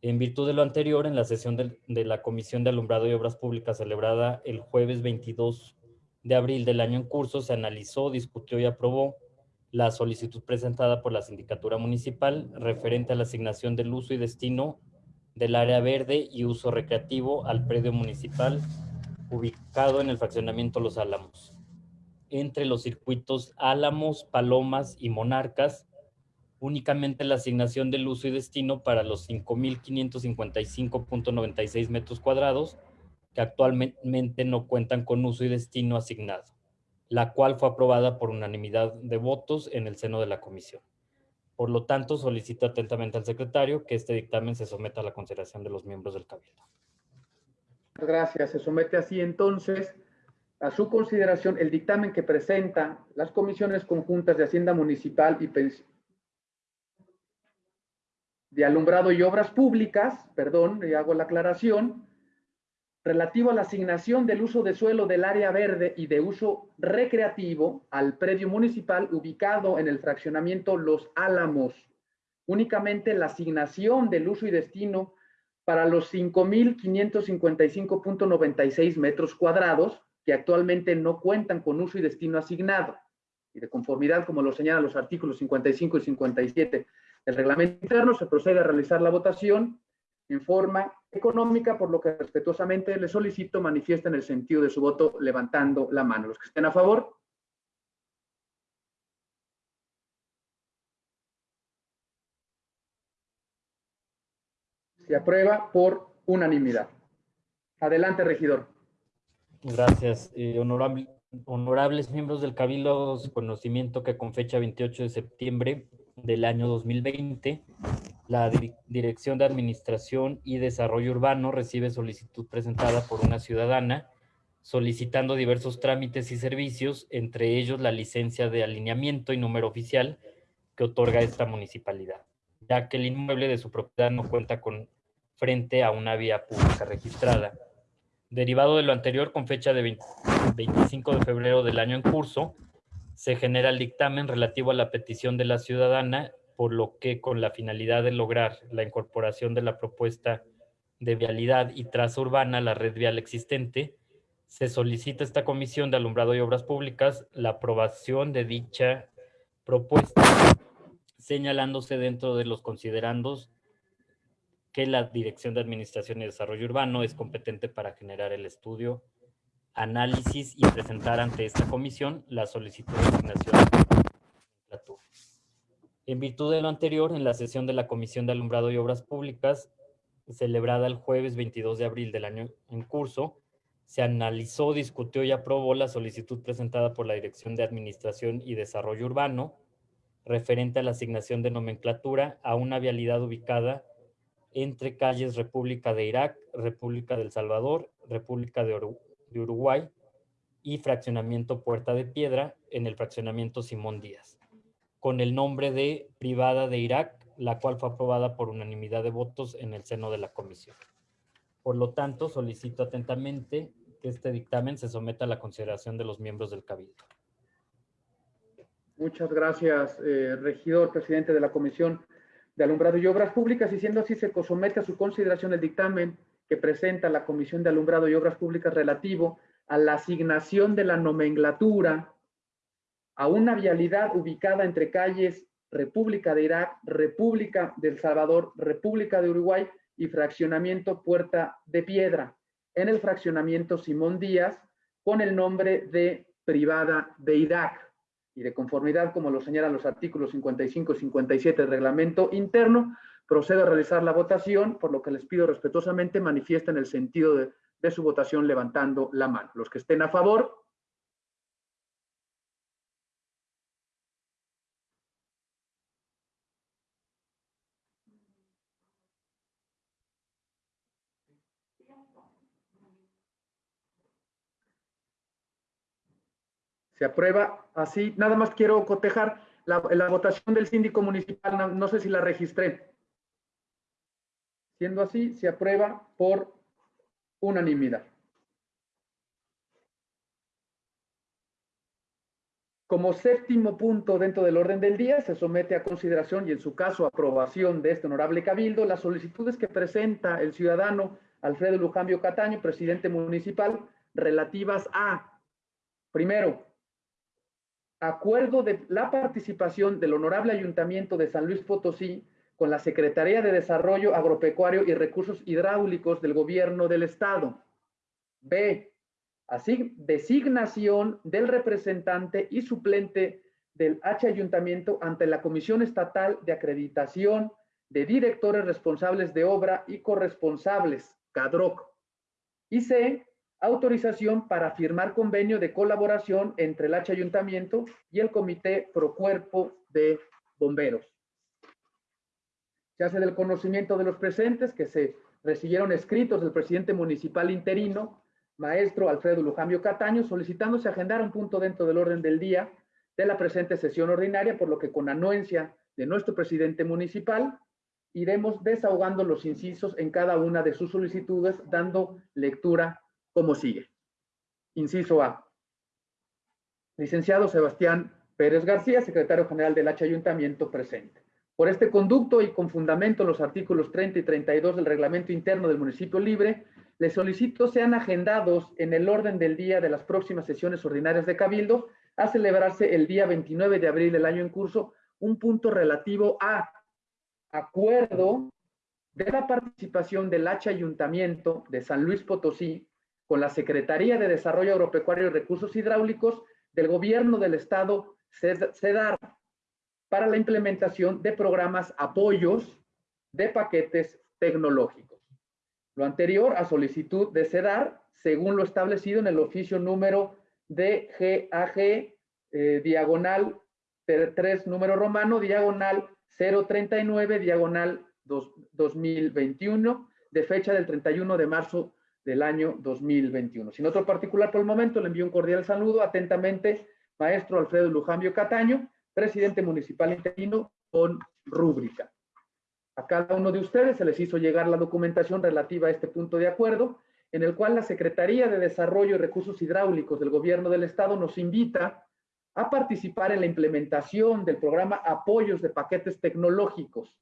En virtud de lo anterior, en la sesión de, la Comisión de Alumbrado y Obras Públicas celebrada el jueves 22 de abril del año en curso, se analizó, discutió y aprobó la solicitud presentada por la Sindicatura Municipal referente a la asignación del uso y destino del área verde y uso recreativo al predio municipal ubicado en el fraccionamiento Los Álamos, entre los circuitos Álamos, Palomas y Monarcas, únicamente la asignación del uso y destino para los 5.555.96 metros cuadrados que actualmente no cuentan con uso y destino asignado, la cual fue aprobada por unanimidad de votos en el seno de la comisión. Por lo tanto, solicito atentamente al secretario que este dictamen se someta a la consideración de los miembros del Cabildo. Gracias. Se somete así entonces a su consideración el dictamen que presenta las comisiones conjuntas de Hacienda Municipal y de Alumbrado y Obras Públicas, perdón, y hago la aclaración, relativo a la asignación del uso de suelo del área verde y de uso recreativo al predio municipal ubicado en el fraccionamiento Los Álamos. Únicamente la asignación del uso y destino para los 5.555.96 metros cuadrados que actualmente no cuentan con uso y destino asignado. Y de conformidad, como lo señalan los artículos 55 y 57 del reglamento interno, se procede a realizar la votación en forma económica, por lo que respetuosamente le solicito manifiesten el sentido de su voto levantando la mano. Los que estén a favor. Se aprueba por unanimidad. Adelante, regidor. Gracias. Eh, honorable- honorables miembros del Cabildo, conocimiento que con fecha 28 de septiembre del año 2020, la Dir- Dirección de Administración y Desarrollo Urbano recibe solicitud presentada por una ciudadana solicitando diversos trámites y servicios, entre ellos la licencia de alineamiento y número oficial que otorga esta municipalidad, ya que el inmueble de su propiedad no cuenta con frente a una vía pública registrada. Derivado de lo anterior, con fecha de 20 25 de febrero del año en curso, se genera el dictamen relativo a la petición de la ciudadana, por lo que con la finalidad de lograr la incorporación de la propuesta de vialidad y traza urbana a la red vial existente, se solicita a esta Comisión de Alumbrado y Obras Públicas la aprobación de dicha propuesta, señalándose dentro de los considerandos que la Dirección de Administración y Desarrollo Urbano es competente para generar el estudio, análisis y presentar ante esta comisión la solicitud de asignación. En virtud de lo anterior, en la sesión de la Comisión de Alumbrado y Obras Públicas, celebrada el jueves 22 de abril del año en curso, se analizó, discutió y aprobó la solicitud presentada por la Dirección de Administración y Desarrollo Urbano referente a la asignación de nomenclatura a una vialidad ubicada entre calles República de Irak, República del Salvador, República de, Uru- de Uruguay y Fraccionamiento Puerta de Piedra en el Fraccionamiento Simón Díaz, con el nombre de Privada de Irak, la cual fue aprobada por unanimidad de votos en el seno de la comisión. Por lo tanto, solicito atentamente que este dictamen se someta a la consideración de los miembros del Cabildo. Muchas gracias, eh, regidor, presidente de la Comisión de Alumbrado y Obras Públicas. Y siendo así, se somete a su consideración el dictamen que presenta la Comisión de Alumbrado y Obras Públicas relativo a la asignación de la nomenclatura a una vialidad ubicada entre calles República de Irak, República del Salvador, República de Uruguay y fraccionamiento Puerta de Piedra, en el fraccionamiento Simón Díaz, con el nombre de Privada de Irak y de conformidad, como lo señalan los artículos 55 y 57 del reglamento interno, procedo a realizar la votación, por lo que les pido respetuosamente manifiesten el sentido de, de su votación levantando la mano. Los que estén a favor, Se aprueba así. Nada más quiero cotejar la, votación del síndico municipal. No, no sé si la registré. Siendo así, se aprueba por unanimidad. Como séptimo punto dentro del orden del día, se somete a consideración y en su caso aprobación de este honorable cabildo las solicitudes que presenta el ciudadano Alfredo Lujambio Cataño, presidente municipal, relativas a, primero, acuerdo de la participación del Honorable Ayuntamiento de San Luis Potosí con la Secretaría de Desarrollo Agropecuario y Recursos Hidráulicos del Gobierno del Estado. B. Así, designación del representante y suplente del H Ayuntamiento ante la Comisión Estatal de Acreditación de Directores Responsables de Obra y Corresponsables, CADROC. Y C autorización para firmar convenio de colaboración entre el H Ayuntamiento y el Comité Pro Cuerpo de Bomberos. Se hace del conocimiento de los presentes que se recibieron escritos del presidente municipal interino, maestro Alfredo Lujambio Cataño, solicitándose agendar un punto dentro del orden del día de la presente sesión ordinaria, por lo que con anuencia de nuestro presidente municipal, iremos desahogando los incisos en cada una de sus solicitudes, dando lectura como sigue. Inciso A. Licenciado Sebastián Pérez García, secretario general del H Ayuntamiento presente. Por este conducto y con fundamento en los artículos 30 y 32 del reglamento interno del municipio libre, les solicito sean agendados en el orden del día de las próximas sesiones ordinarias de Cabildo a celebrarse el día 29 de abril del año en curso un punto relativo a acuerdo de la participación del H Ayuntamiento de San Luis Potosí con la Secretaría de Desarrollo Agropecuario y Recursos Hidráulicos del Gobierno del Estado, CEDAR, para la implementación de programas apoyos de paquetes tecnológicos. Lo anterior a solicitud de CEDAR, según lo establecido en el oficio número DGAG, eh, diagonal 3, número romano, diagonal 039, diagonal 2021, de fecha del 31 de marzo del año 2021. Sin otro particular por el momento, le envío un cordial saludo atentamente, maestro Alfredo Lujambio Cataño, presidente municipal interino con rúbrica. A cada uno de ustedes se les hizo llegar la documentación relativa a este punto de acuerdo, en el cual la Secretaría de Desarrollo y Recursos Hidráulicos del Gobierno del Estado nos invita a participar en la implementación del programa Apoyos de Paquetes Tecnológicos,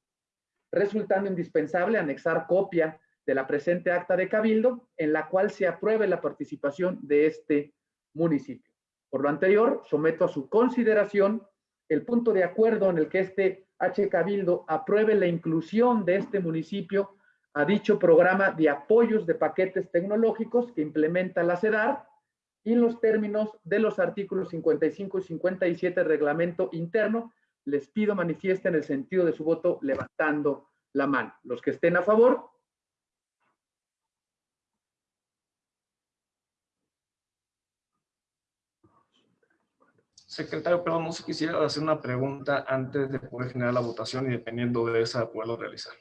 resultando indispensable anexar copia de la presente acta de cabildo en la cual se apruebe la participación de este municipio. Por lo anterior, someto a su consideración el punto de acuerdo en el que este H Cabildo apruebe la inclusión de este municipio a dicho programa de apoyos de paquetes tecnológicos que implementa la CEDAR y en los términos de los artículos 55 y 57 del reglamento interno, les pido manifiesten el sentido de su voto levantando la mano. Los que estén a favor, Secretario, perdón, no sé, quisiera hacer una pregunta antes de poder generar la votación y dependiendo de esa poderlo realizar.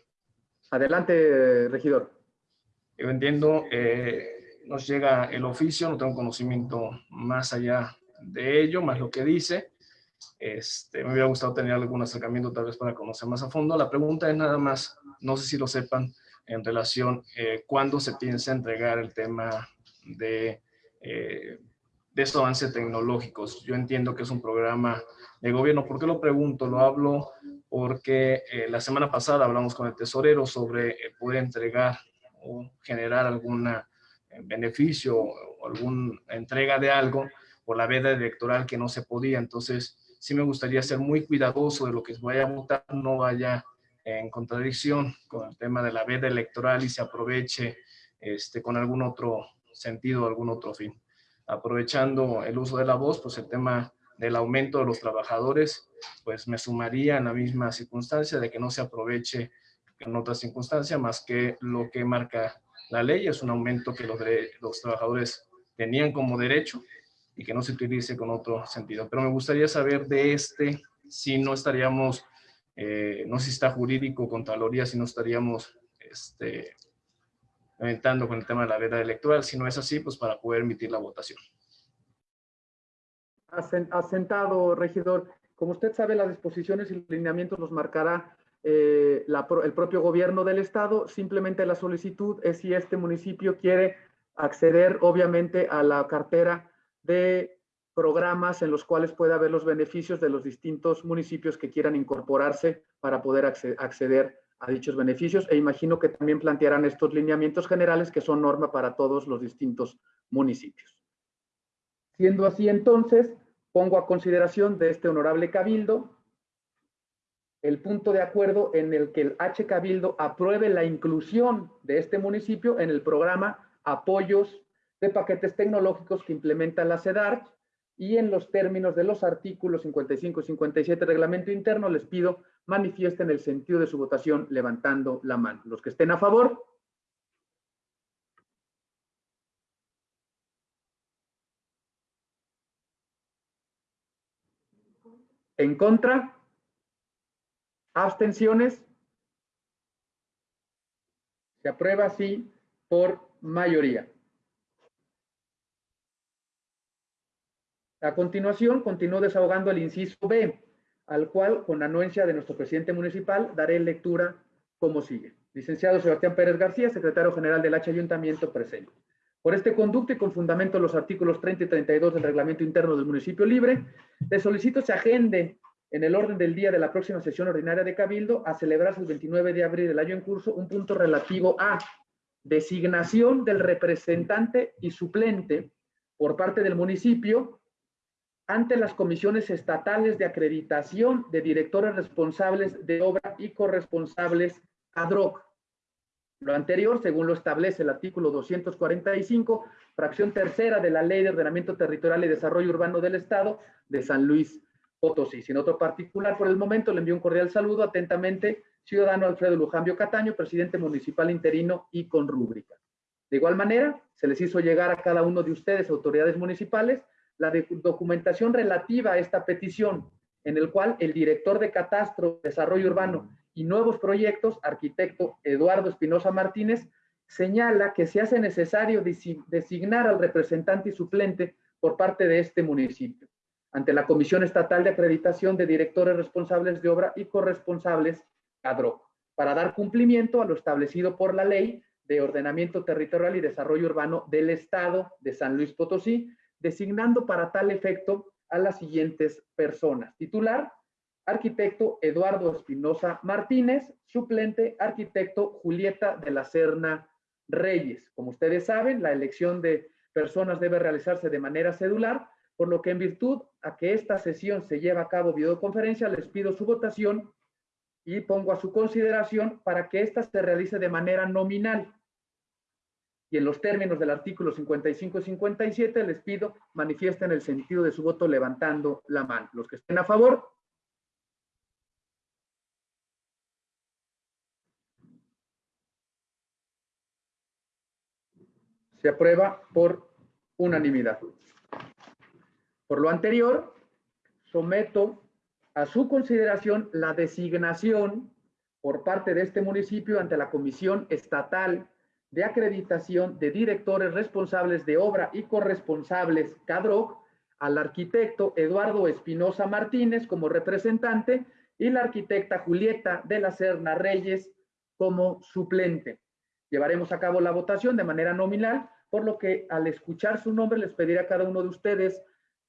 Adelante, regidor. Yo entiendo, eh, nos llega el oficio, no tengo conocimiento más allá de ello, más lo que dice. Este, me hubiera gustado tener algún acercamiento tal vez para conocer más a fondo. La pregunta es nada más, no sé si lo sepan, en relación eh, cuándo se piensa entregar el tema de eh, de estos avances tecnológicos. Yo entiendo que es un programa de gobierno. ¿Por qué lo pregunto? Lo hablo porque eh, la semana pasada hablamos con el tesorero sobre eh, poder entregar o generar algún eh, beneficio o alguna entrega de algo por la veda electoral que no se podía. Entonces, sí me gustaría ser muy cuidadoso de lo que vaya a votar, no vaya en contradicción con el tema de la veda electoral y se aproveche este, con algún otro sentido, algún otro fin aprovechando el uso de la voz, pues el tema del aumento de los trabajadores, pues me sumaría en la misma circunstancia de que no se aproveche en otras circunstancias más que lo que marca la ley, es un aumento que los, los trabajadores tenían como derecho y que no se utilice con otro sentido. Pero me gustaría saber de este, si no estaríamos, eh, no si está jurídico, Contraloría, si no estaríamos este, lamentando con el tema de la veda electoral. Si no es así, pues para poder emitir la votación. Asentado, regidor. Como usted sabe, las disposiciones y lineamientos los marcará eh, el propio gobierno del estado. Simplemente la solicitud es si este municipio quiere acceder, obviamente, a la cartera de programas en los cuales pueda haber los beneficios de los distintos municipios que quieran incorporarse para poder acceder a dichos beneficios e imagino que también plantearán estos lineamientos generales que son norma para todos los distintos municipios. Siendo así entonces, pongo a consideración de este honorable cabildo el punto de acuerdo en el que el H Cabildo apruebe la inclusión de este municipio en el programa Apoyos de Paquetes Tecnológicos que implementa la CEDAR y en los términos de los artículos 55 y 57 del reglamento interno les pido manifiesten el sentido de su votación levantando la mano. Los que estén a favor. En contra. Abstenciones. Se aprueba así por mayoría. A continuación, continúo desahogando el inciso B al cual, con anuencia de nuestro presidente municipal, daré lectura como sigue. Licenciado Sebastián Pérez García, secretario general del H Ayuntamiento, presente. Por este conducto y con fundamento en los artículos 30 y 32 del reglamento interno del municipio libre, le solicito se agende en el orden del día de la próxima sesión ordinaria de Cabildo a celebrarse el 29 de abril del año en curso un punto relativo a designación del representante y suplente por parte del municipio ante las comisiones estatales de acreditación de directores responsables de obra y corresponsables ad hoc. Lo anterior, según lo establece el artículo 245, fracción tercera de la Ley de Ordenamiento Territorial y Desarrollo Urbano del Estado de San Luis Potosí. Sin otro particular, por el momento le envío un cordial saludo atentamente, ciudadano Alfredo Lujambio Cataño, presidente municipal interino y con rúbrica. De igual manera, se les hizo llegar a cada uno de ustedes, autoridades municipales, la documentación relativa a esta petición, en el cual el director de Catastro, Desarrollo Urbano y Nuevos Proyectos, arquitecto Eduardo Espinosa Martínez, señala que se hace necesario designar al representante y suplente por parte de este municipio. Ante la Comisión Estatal de Acreditación de Directores Responsables de Obra y Corresponsables, CADRO, para dar cumplimiento a lo establecido por la Ley de Ordenamiento Territorial y Desarrollo Urbano del Estado de San Luis Potosí, designando para tal efecto a las siguientes personas. Titular, arquitecto Eduardo Espinosa Martínez, suplente, arquitecto Julieta de la Serna Reyes. Como ustedes saben, la elección de personas debe realizarse de manera cedular, por lo que en virtud a que esta sesión se lleva a cabo videoconferencia, les pido su votación y pongo a su consideración para que ésta se realice de manera nominal. Y en los términos del artículo 55 y 57 les pido manifiesten el sentido de su voto levantando la mano. Los que estén a favor. Se aprueba por unanimidad. Por lo anterior, someto a su consideración la designación por parte de este municipio ante la Comisión Estatal de Acreditación de Directores Responsables de Obra y Corresponsables, CADROC, al arquitecto Eduardo Espinosa Martínez como representante y la arquitecta Julieta de la Serna Reyes como suplente. Llevaremos a cabo la votación de manera nominal, por lo que al escuchar su nombre les pediré a cada uno de ustedes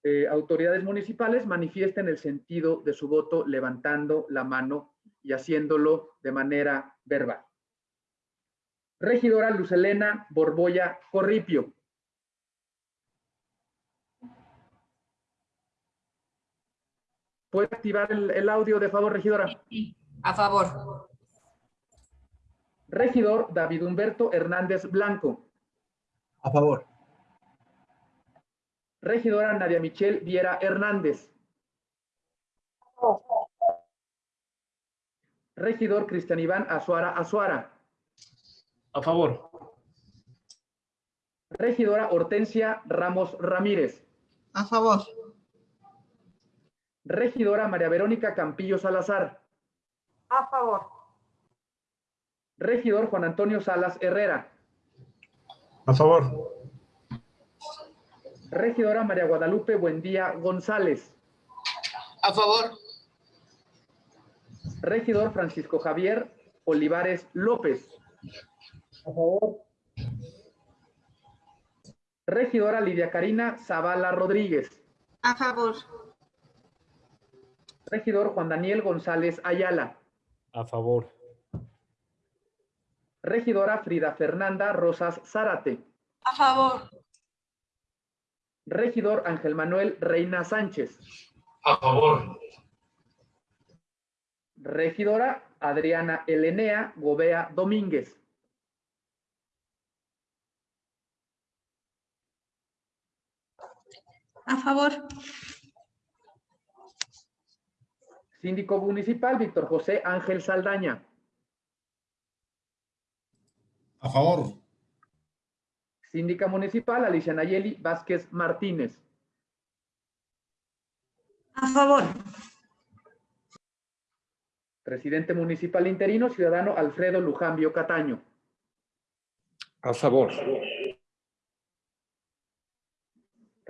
eh, autoridades municipales manifiesten el sentido de su voto levantando la mano y haciéndolo de manera verbal. Regidora Lucelena Borboya Corripio. ¿Puede activar el, el audio de favor, regidora? A favor. Regidor David Humberto Hernández Blanco. A favor. Regidora Nadia Michelle Viera Hernández. Regidor Cristian Iván Azuara Azuara. A favor. Regidora Hortensia Ramos Ramírez. A favor. Regidora María Verónica Campillo Salazar. A favor. Regidor Juan Antonio Salas Herrera. A favor. Regidora María Guadalupe Buendía González. A favor. Regidor Francisco Javier Olivares López. A favor. Regidora Lidia Karina Zavala Rodríguez. A favor. Regidor Juan Daniel González Ayala. A favor. Regidora Frida Fernanda Rosas Zárate. A favor. Regidor Ángel Manuel Reina Sánchez. A favor. Regidora Adriana Elenea Gobea Domínguez. A favor. Síndico Municipal Víctor José Ángel Saldaña. A favor. Síndica Municipal Alicia Nayeli Vázquez Martínez. A favor. Presidente Municipal Interino Ciudadano Alfredo Lujambio Cataño. A favor.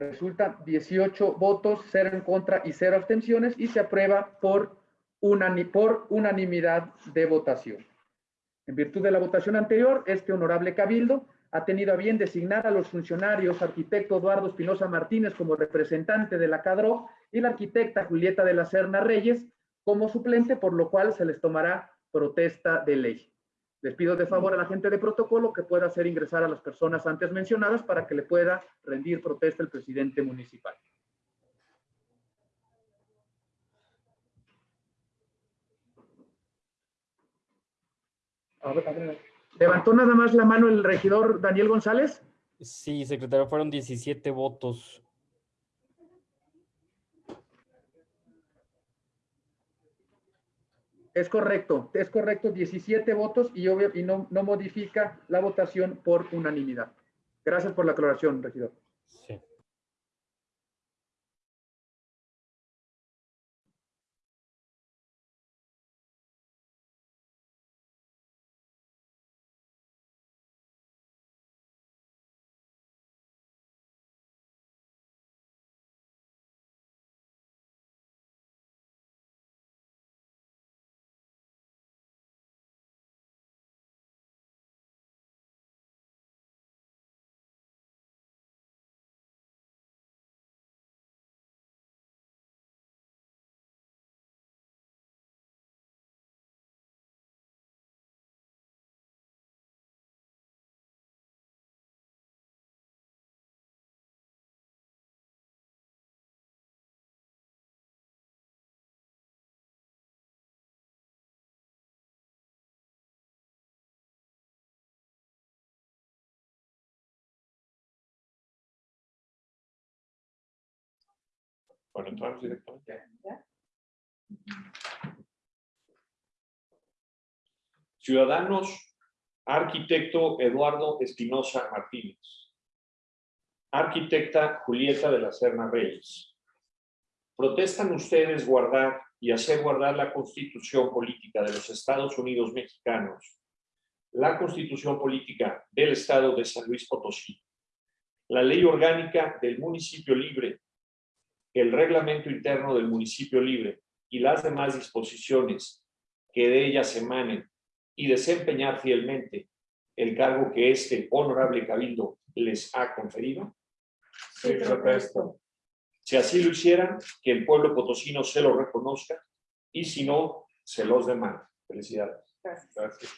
Resulta 18 votos, 0 en contra y 0 abstenciones y se aprueba por, por unanimidad de votación. En virtud de la votación anterior, este honorable cabildo ha tenido a bien designar a los funcionarios arquitecto Eduardo Espinosa Martínez como representante de la CADRO y la arquitecta Julieta de la Serna Reyes como suplente, por lo cual se les tomará protesta de ley. Les pido de favor a la gente de protocolo que pueda hacer ingresar a las personas antes mencionadas para que le pueda rendir protesta el presidente municipal. ¿Levantó nada más la mano el regidor Daniel González? Sí, secretario, fueron 17 votos. Es correcto, es correcto, 17 votos y, no modifica la votación por unanimidad. Gracias por la aclaración, regidor. Sí. Bueno, entramos directamente. Ciudadanos, arquitecto Eduardo Espinosa Martínez. Arquitecta Julieta de la Serna Reyes. ¿Protestan ustedes guardar y hacer guardar la Constitución Política de los Estados Unidos Mexicanos, la Constitución Política del Estado de San Luis Potosí, la Ley Orgánica del Municipio Libre el reglamento interno del municipio libre y las demás disposiciones que de ellas emanen y desempeñar fielmente el cargo que este honorable cabildo les ha conferido? Sí, protesto. Si así lo hicieran, que el pueblo potosino se lo reconozca y si no, se los demanda. Felicidades. Gracias.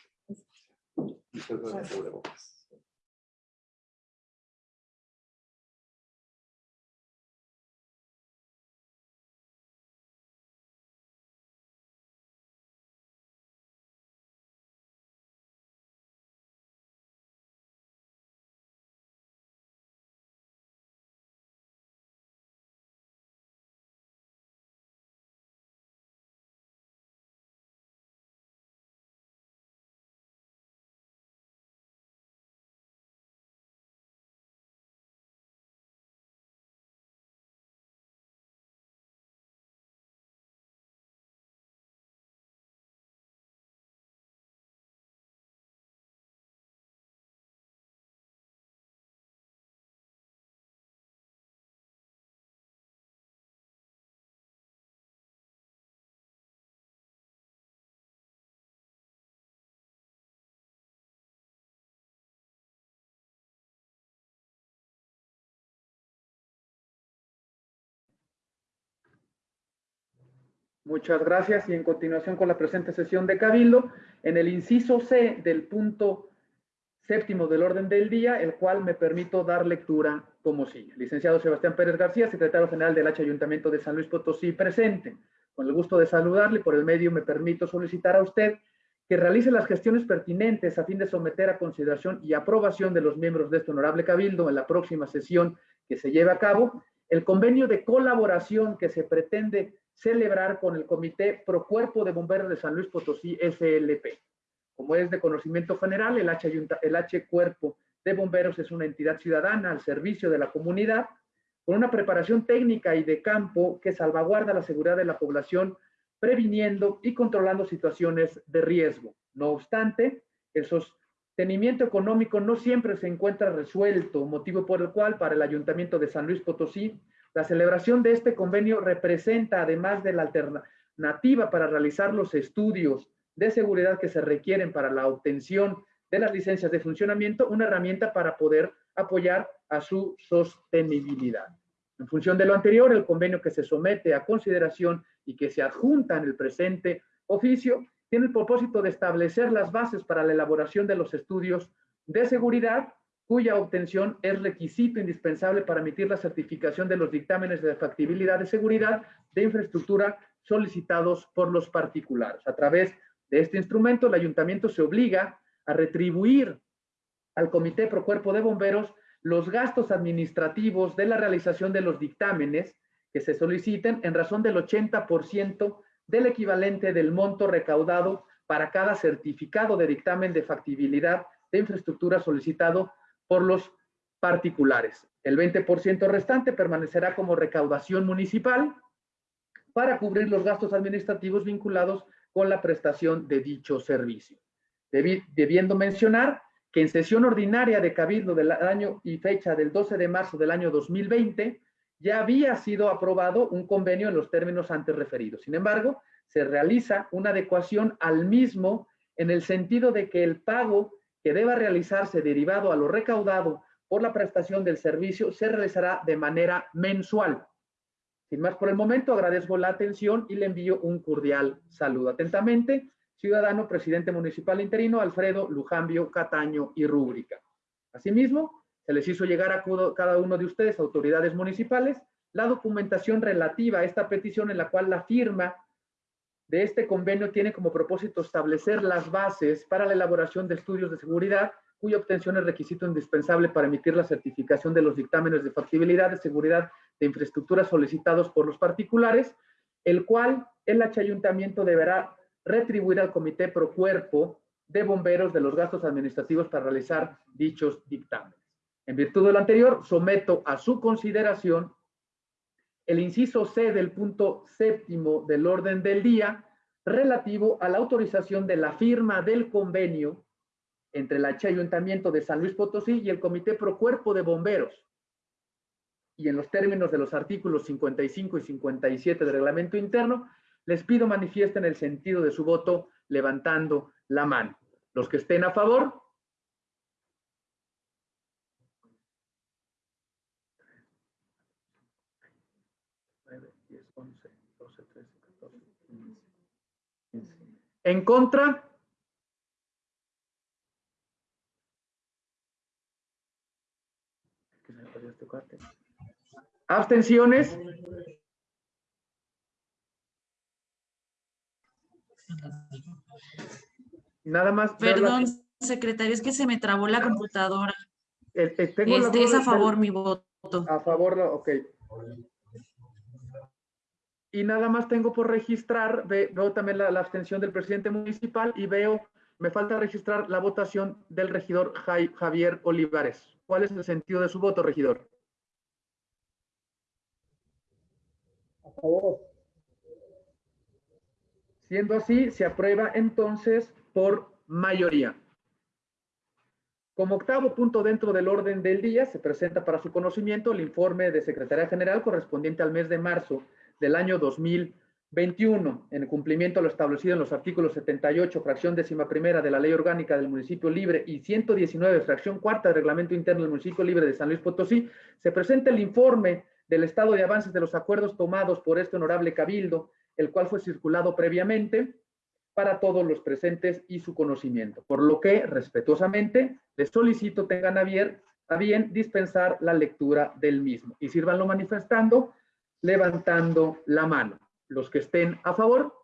Muchas gracias y en continuación con la presente sesión de Cabildo, en el inciso C del punto séptimo del orden del día, el cual me permito dar lectura como sigue. Licenciado Sebastián Pérez García, secretario general del H Ayuntamiento de San Luis Potosí, presente. Con el gusto de saludarle, por el medio me permito solicitar a usted que realice las gestiones pertinentes a fin de someter a consideración y aprobación de los miembros de este honorable cabildo en la próxima sesión que se lleve a cabo el convenio de colaboración que se pretende celebrar con el Comité Pro Cuerpo de Bomberos de San Luis Potosí, SLP. Como es de conocimiento general, el H, Cuerpo de Bomberos es una entidad ciudadana al servicio de la comunidad, con una preparación técnica y de campo que salvaguarda la seguridad de la población, previniendo y controlando situaciones de riesgo. No obstante, el sostenimiento económico no siempre se encuentra resuelto, motivo por el cual para el Ayuntamiento de San Luis Potosí la celebración de este convenio representa, además de la alternativa para realizar los estudios de seguridad que se requieren para la obtención de las licencias de funcionamiento, una herramienta para poder apoyar a su sostenibilidad. En función de lo anterior, el convenio que se somete a consideración y que se adjunta en el presente oficio tiene el propósito de establecer las bases para la elaboración de los estudios de seguridad cuya obtención es requisito indispensable para emitir la certificación de los dictámenes de factibilidad de seguridad de infraestructura solicitados por los particulares. A través de este instrumento, el ayuntamiento se obliga a retribuir al Comité Pro Cuerpo de Bomberos los gastos administrativos de la realización de los dictámenes que se soliciten en razón del 80% del equivalente del monto recaudado para cada certificado de dictamen de factibilidad de infraestructura solicitado por los particulares. El 20% restante permanecerá como recaudación municipal para cubrir los gastos administrativos vinculados con la prestación de dicho servicio. debiendo mencionar que en sesión ordinaria de Cabildo del año y fecha del 12 de marzo del año 2020, ya había sido aprobado un convenio en los términos antes referidos. Sin embargo, se realiza una adecuación al mismo en el sentido de que el pago que deba realizarse derivado a lo recaudado por la prestación del servicio se realizará de manera mensual. Sin más por el momento, agradezco la atención y le envío un cordial saludo. Atentamente, ciudadano presidente municipal interino Alfredo Lujambio Cataño y Rúbrica. Asimismo, se les hizo llegar a cada uno de ustedes, autoridades municipales, la documentación relativa a esta petición en la cual la firma de este convenio tiene como propósito establecer las bases para la elaboración de estudios de seguridad cuya obtención es requisito indispensable para emitir la certificación de los dictámenes de factibilidad de seguridad de infraestructura solicitados por los particulares, el cual el ayuntamiento deberá retribuir al comité pro cuerpo de bomberos de los gastos administrativos para realizar dichos dictámenes. En virtud de lo anterior, someto a su consideración el inciso C del punto séptimo del orden del día relativo a la autorización de la firma del convenio entre el Ayuntamiento de San Luis Potosí y el Comité Pro Cuerpo de Bomberos. Y en los términos de los artículos 55 y 57 del reglamento interno, les pido manifiesten el sentido de su voto levantando la mano. Los que estén a favor. En contra. Abstenciones. Nada más. Perdón, secretario, es que se me trabó la computadora. Eh, eh, este, es a favor mi voto. A favor, ok. Y nada más tengo por registrar, veo también la, la, abstención del presidente municipal y veo, me falta registrar la votación del regidor Javier Olivares. ¿Cuál es el sentido de su voto, regidor? A favor. Siendo así, se aprueba entonces por mayoría. Como octavo punto dentro del orden del día, se presenta para su conocimiento el informe de Secretaría General correspondiente al mes de marzo del año 2021, en cumplimiento a lo establecido en los artículos 78, fracción décima primera de la Ley Orgánica del Municipio Libre y 119, fracción cuarta del Reglamento Interno del Municipio Libre de San Luis Potosí, se presenta el informe del estado de avances de los acuerdos tomados por este honorable cabildo, el cual fue circulado previamente para todos los presentes y su conocimiento, por lo que respetuosamente les solicito tengan a bien, a bien dispensar la lectura del mismo. Y sírvanlo manifestando levantando la mano. Los que estén a favor.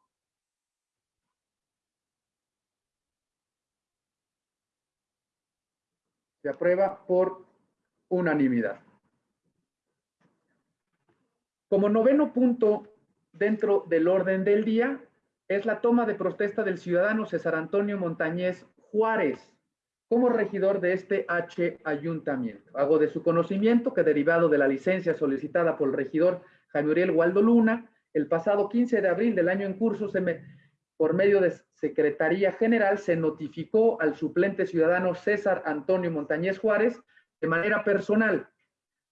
Se aprueba por unanimidad. Como noveno punto dentro del orden del día es la toma de protesta del ciudadano César Antonio Montañez Juárez como regidor de este H ayuntamiento. Hago de su conocimiento que derivado de la licencia solicitada por el regidor Jaime Uriel Waldo Luna, el pasado 15 de abril del año en curso, por medio de Secretaría General, se notificó al suplente ciudadano César Antonio Montañez Juárez de manera personal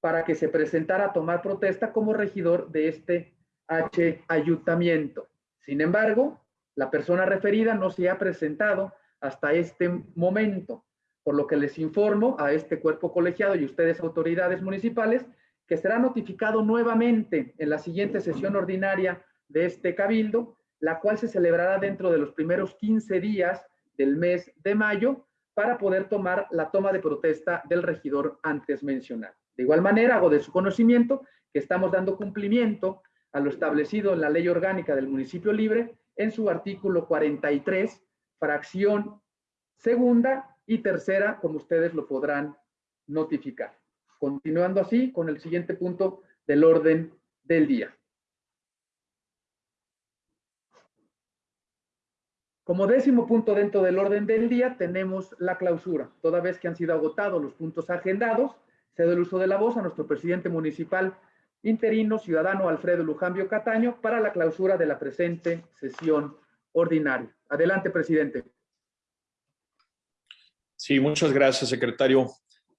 para que se presentara a tomar protesta como regidor de este H ayuntamiento. Sin embargo, la persona referida no se ha presentado hasta este momento, por lo que les informo a este cuerpo colegiado y ustedes autoridades municipales que será notificado nuevamente en la siguiente sesión ordinaria de este cabildo, la cual se celebrará dentro de los primeros 15 días del mes de mayo para poder tomar la toma de protesta del regidor antes mencionado. De igual manera, hago de su conocimiento que estamos dando cumplimiento a lo establecido en la ley orgánica del municipio libre en su artículo 43, fracción segunda y tercera, como ustedes lo podrán notificar. Continuando así con el siguiente punto del orden del día. Como décimo punto dentro del orden del día tenemos la clausura. Toda vez que han sido agotados los puntos agendados, cedo el uso de la voz a nuestro presidente municipal interino, ciudadano Alfredo Lujambio Cataño, para la clausura de la presente sesión ordinaria. Adelante, presidente. Sí, muchas gracias, secretario.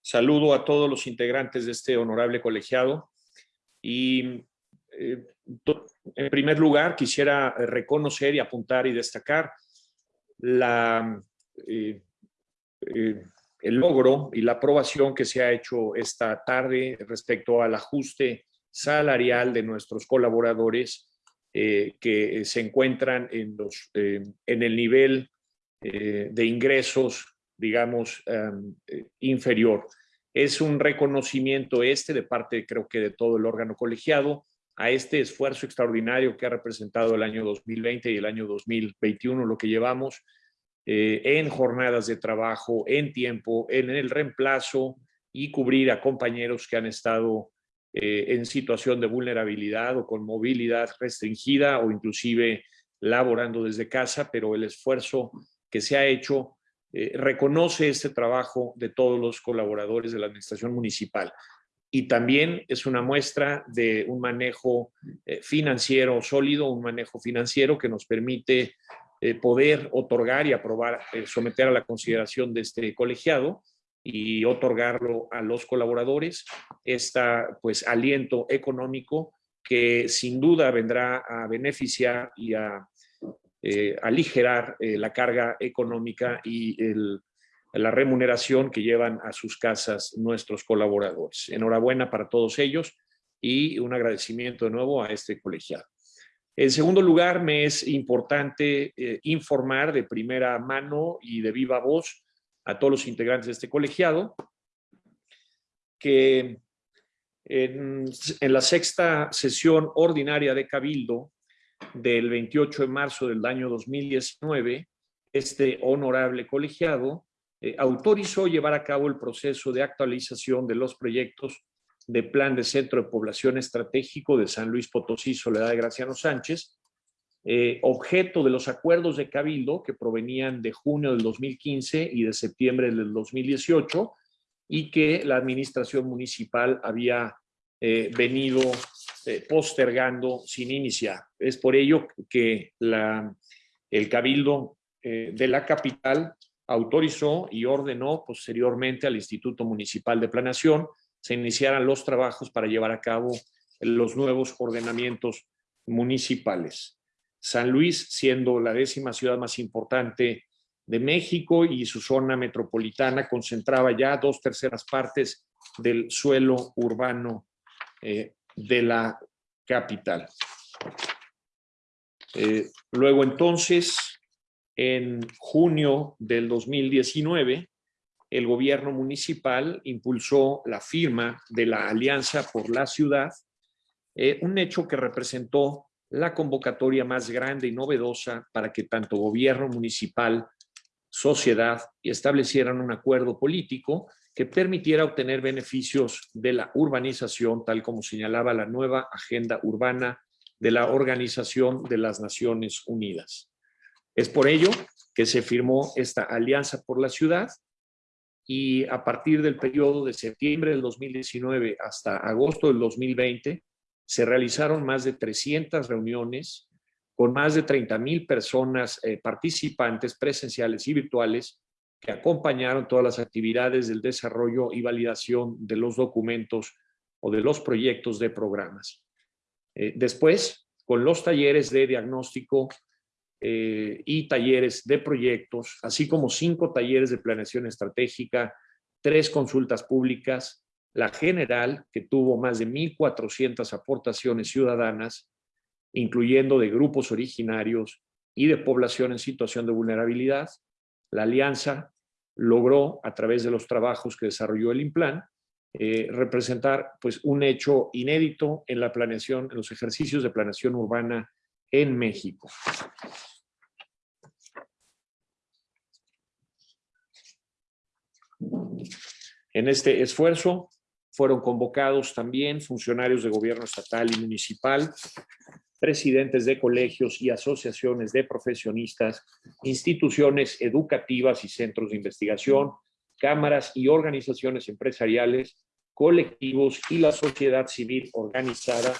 Saludo a todos los integrantes de este honorable colegiado. Y eh, en primer lugar quisiera reconocer y apuntar y destacar eh, eh, el logro y la aprobación que se ha hecho esta tarde respecto al ajuste salarial de nuestros colaboradores que se encuentran en el nivel de ingresos digamos, em, eh, inferior. Es un reconocimiento este de parte, creo que de todo el órgano colegiado, a este esfuerzo extraordinario que ha representado el año 2020 y el año 2021, lo que llevamos eh, en jornadas de trabajo, en tiempo, en el reemplazo y cubrir a compañeros que han estado eh, en situación de vulnerabilidad o con movilidad restringida o inclusive laborando desde casa, pero el esfuerzo que se ha hecho eh, reconoce este trabajo de todos los colaboradores de la administración municipal. Y también es una muestra de un manejo eh, financiero sólido, un manejo financiero que nos permite eh, poder otorgar y aprobar, someter a la consideración de este colegiado y otorgarlo a los colaboradores, este pues aliento económico que sin duda vendrá a beneficiar y a eh, aligerar eh, la carga económica y la remuneración que llevan a sus casas nuestros colaboradores. Enhorabuena para todos ellos y un agradecimiento de nuevo a este colegiado. En segundo lugar, me es importante eh, informar de primera mano y de viva voz a todos los integrantes de este colegiado que en, en la sexta sesión ordinaria de Cabildo del 28 de marzo del año 2019, este honorable colegiado eh, autorizó llevar a cabo el proceso de actualización de los proyectos de Plan de Centro de Población Estratégico de San Luis Potosí, Soledad de Graciano Sánchez, eh, objeto de los acuerdos de Cabildo que provenían de junio del 2015 y de septiembre del 2018 y que la administración municipal había eh, venido eh, postergando sin iniciar. Es por ello que el Cabildo eh, de la capital autorizó y ordenó posteriormente al Instituto Municipal de Planeación se iniciaran los trabajos para llevar a cabo los nuevos ordenamientos municipales. San Luis, siendo la décima ciudad más importante de México y su zona metropolitana, concentraba ya dos terceras partes del suelo urbano eh, de la capital. Eh, luego entonces, en junio del 2019, el gobierno municipal impulsó la firma de la Alianza por la Ciudad, eh, un hecho que representó la convocatoria más grande y novedosa para que tanto gobierno municipal, sociedad establecieran un acuerdo político que permitiera obtener beneficios de la urbanización, tal como señalaba la nueva agenda urbana de la Organización de las Naciones Unidas. Es por ello que se firmó esta Alianza por la Ciudad y a partir del periodo de septiembre del 2019 hasta agosto del 2020 se realizaron más de 300 reuniones con más de 30 mil personas eh, participantes presenciales y virtuales que acompañaron todas las actividades del desarrollo y validación de los documentos o de los proyectos de programas. Eh, después, con los talleres de diagnóstico eh, y talleres de proyectos, así como cinco talleres de planeación estratégica, tres consultas públicas, la general, que tuvo más de 1.400 aportaciones ciudadanas, incluyendo de grupos originarios y de población en situación de vulnerabilidad, la alianza logró, a través de los trabajos que desarrolló el IMPLAN, eh, representar pues, un hecho inédito en la planeación, en los ejercicios de planeación urbana en México. En este esfuerzo fueron convocados también funcionarios de gobierno estatal y municipal, presidentes de colegios y asociaciones de profesionistas, instituciones educativas y centros de investigación, cámaras y organizaciones empresariales, colectivos y la sociedad civil organizada,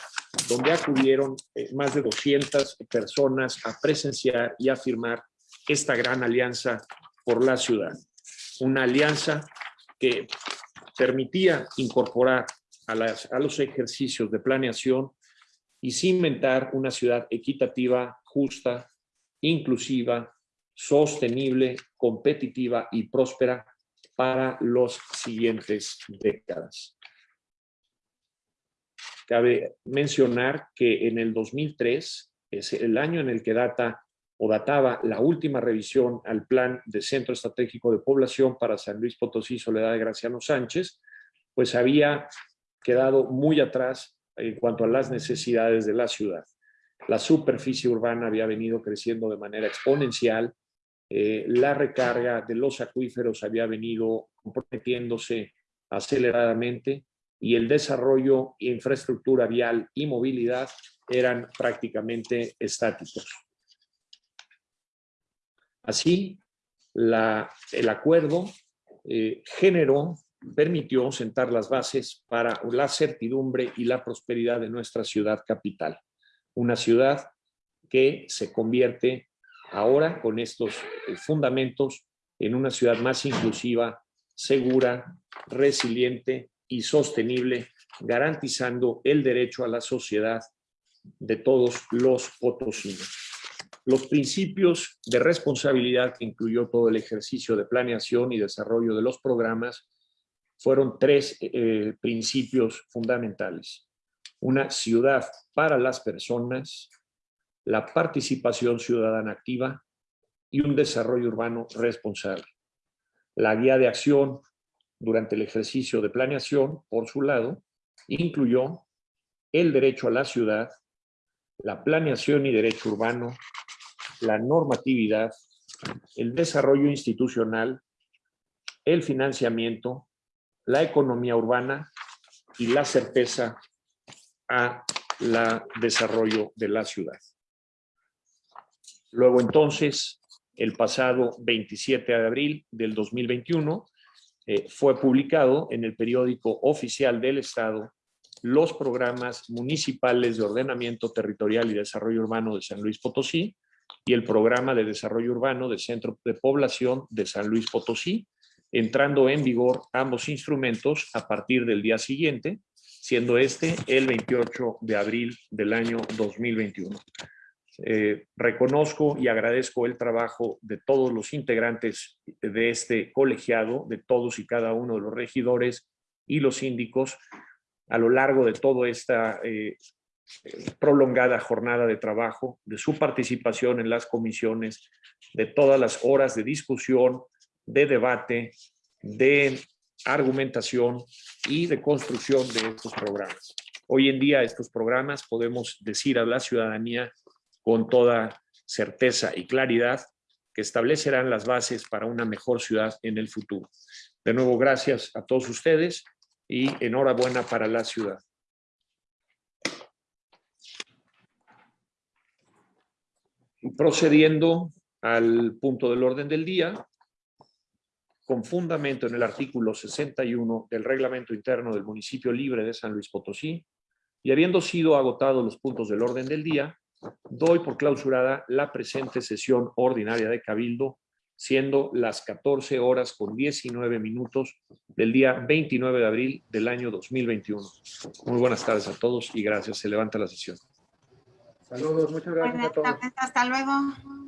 donde acudieron eh, más de 200 personas a presenciar y a firmar esta gran alianza por la ciudad. Una alianza que permitía incorporar a, las, a los ejercicios de planeación y cimentar una ciudad equitativa, justa, inclusiva, sostenible, competitiva y próspera para los siguientes décadas. Cabe mencionar que en el 2003, es el año en el que data o databa la última revisión al Plan de Centro Estratégico de Población para San Luis Potosí, Soledad de Graciano Sánchez, pues había quedado muy atrás en cuanto a las necesidades de la ciudad. La superficie urbana había venido creciendo de manera exponencial, eh, la recarga de los acuíferos había venido comprometiéndose aceleradamente y el desarrollo, infraestructura vial y movilidad eran prácticamente estáticos. Así, la, el acuerdo eh, generó permitió sentar las bases para la certidumbre y la prosperidad de nuestra ciudad capital. Una ciudad que se convierte ahora con estos eh, fundamentos en una ciudad más inclusiva, segura, resiliente y sostenible, garantizando el derecho a la sociedad de todos los potosinos. Los principios de responsabilidad que incluyó todo el ejercicio de planeación y desarrollo de los programas fueron tres eh, principios fundamentales. Una ciudad para las personas, la participación ciudadana activa y un desarrollo urbano responsable. La guía de acción durante el ejercicio de planeación, por su lado, incluyó el derecho a la ciudad, la planeación y derecho urbano, la normatividad, el desarrollo institucional, el financiamiento, la economía urbana y la certeza a la desarrollo de la ciudad. Luego entonces, el pasado 27 de abril del 2021, eh, fue publicado en el periódico oficial del Estado los programas municipales de ordenamiento territorial y desarrollo urbano de San Luis Potosí y el programa de desarrollo urbano del Centro de Población de San Luis Potosí, entrando en vigor ambos instrumentos a partir del día siguiente, siendo este el 28 de abril del año 2021. Eh, reconozco y agradezco el trabajo de todos los integrantes de este colegiado, de todos y cada uno de los regidores y los síndicos a lo largo de toda esta eh, prolongada jornada de trabajo, de su participación en las comisiones, de todas las horas de discusión, de debate, de argumentación y de construcción de estos programas. Hoy en día estos programas podemos decir a la ciudadanía con toda certeza y claridad que establecerán las bases para una mejor ciudad en el futuro. De nuevo, gracias a todos ustedes y enhorabuena para la ciudad. Procediendo al punto del orden del día, con fundamento en el artículo 61 del Reglamento Interno del Municipio Libre de San Luis Potosí, y habiendo sido agotados los puntos del orden del día, doy por clausurada la presente sesión ordinaria de Cabildo, siendo las 14 horas con 19 minutos del día 29 de abril del año 2021. Muy buenas tardes a todos y gracias. Se levanta la sesión. Saludos, muchas gracias a todos. hasta luego.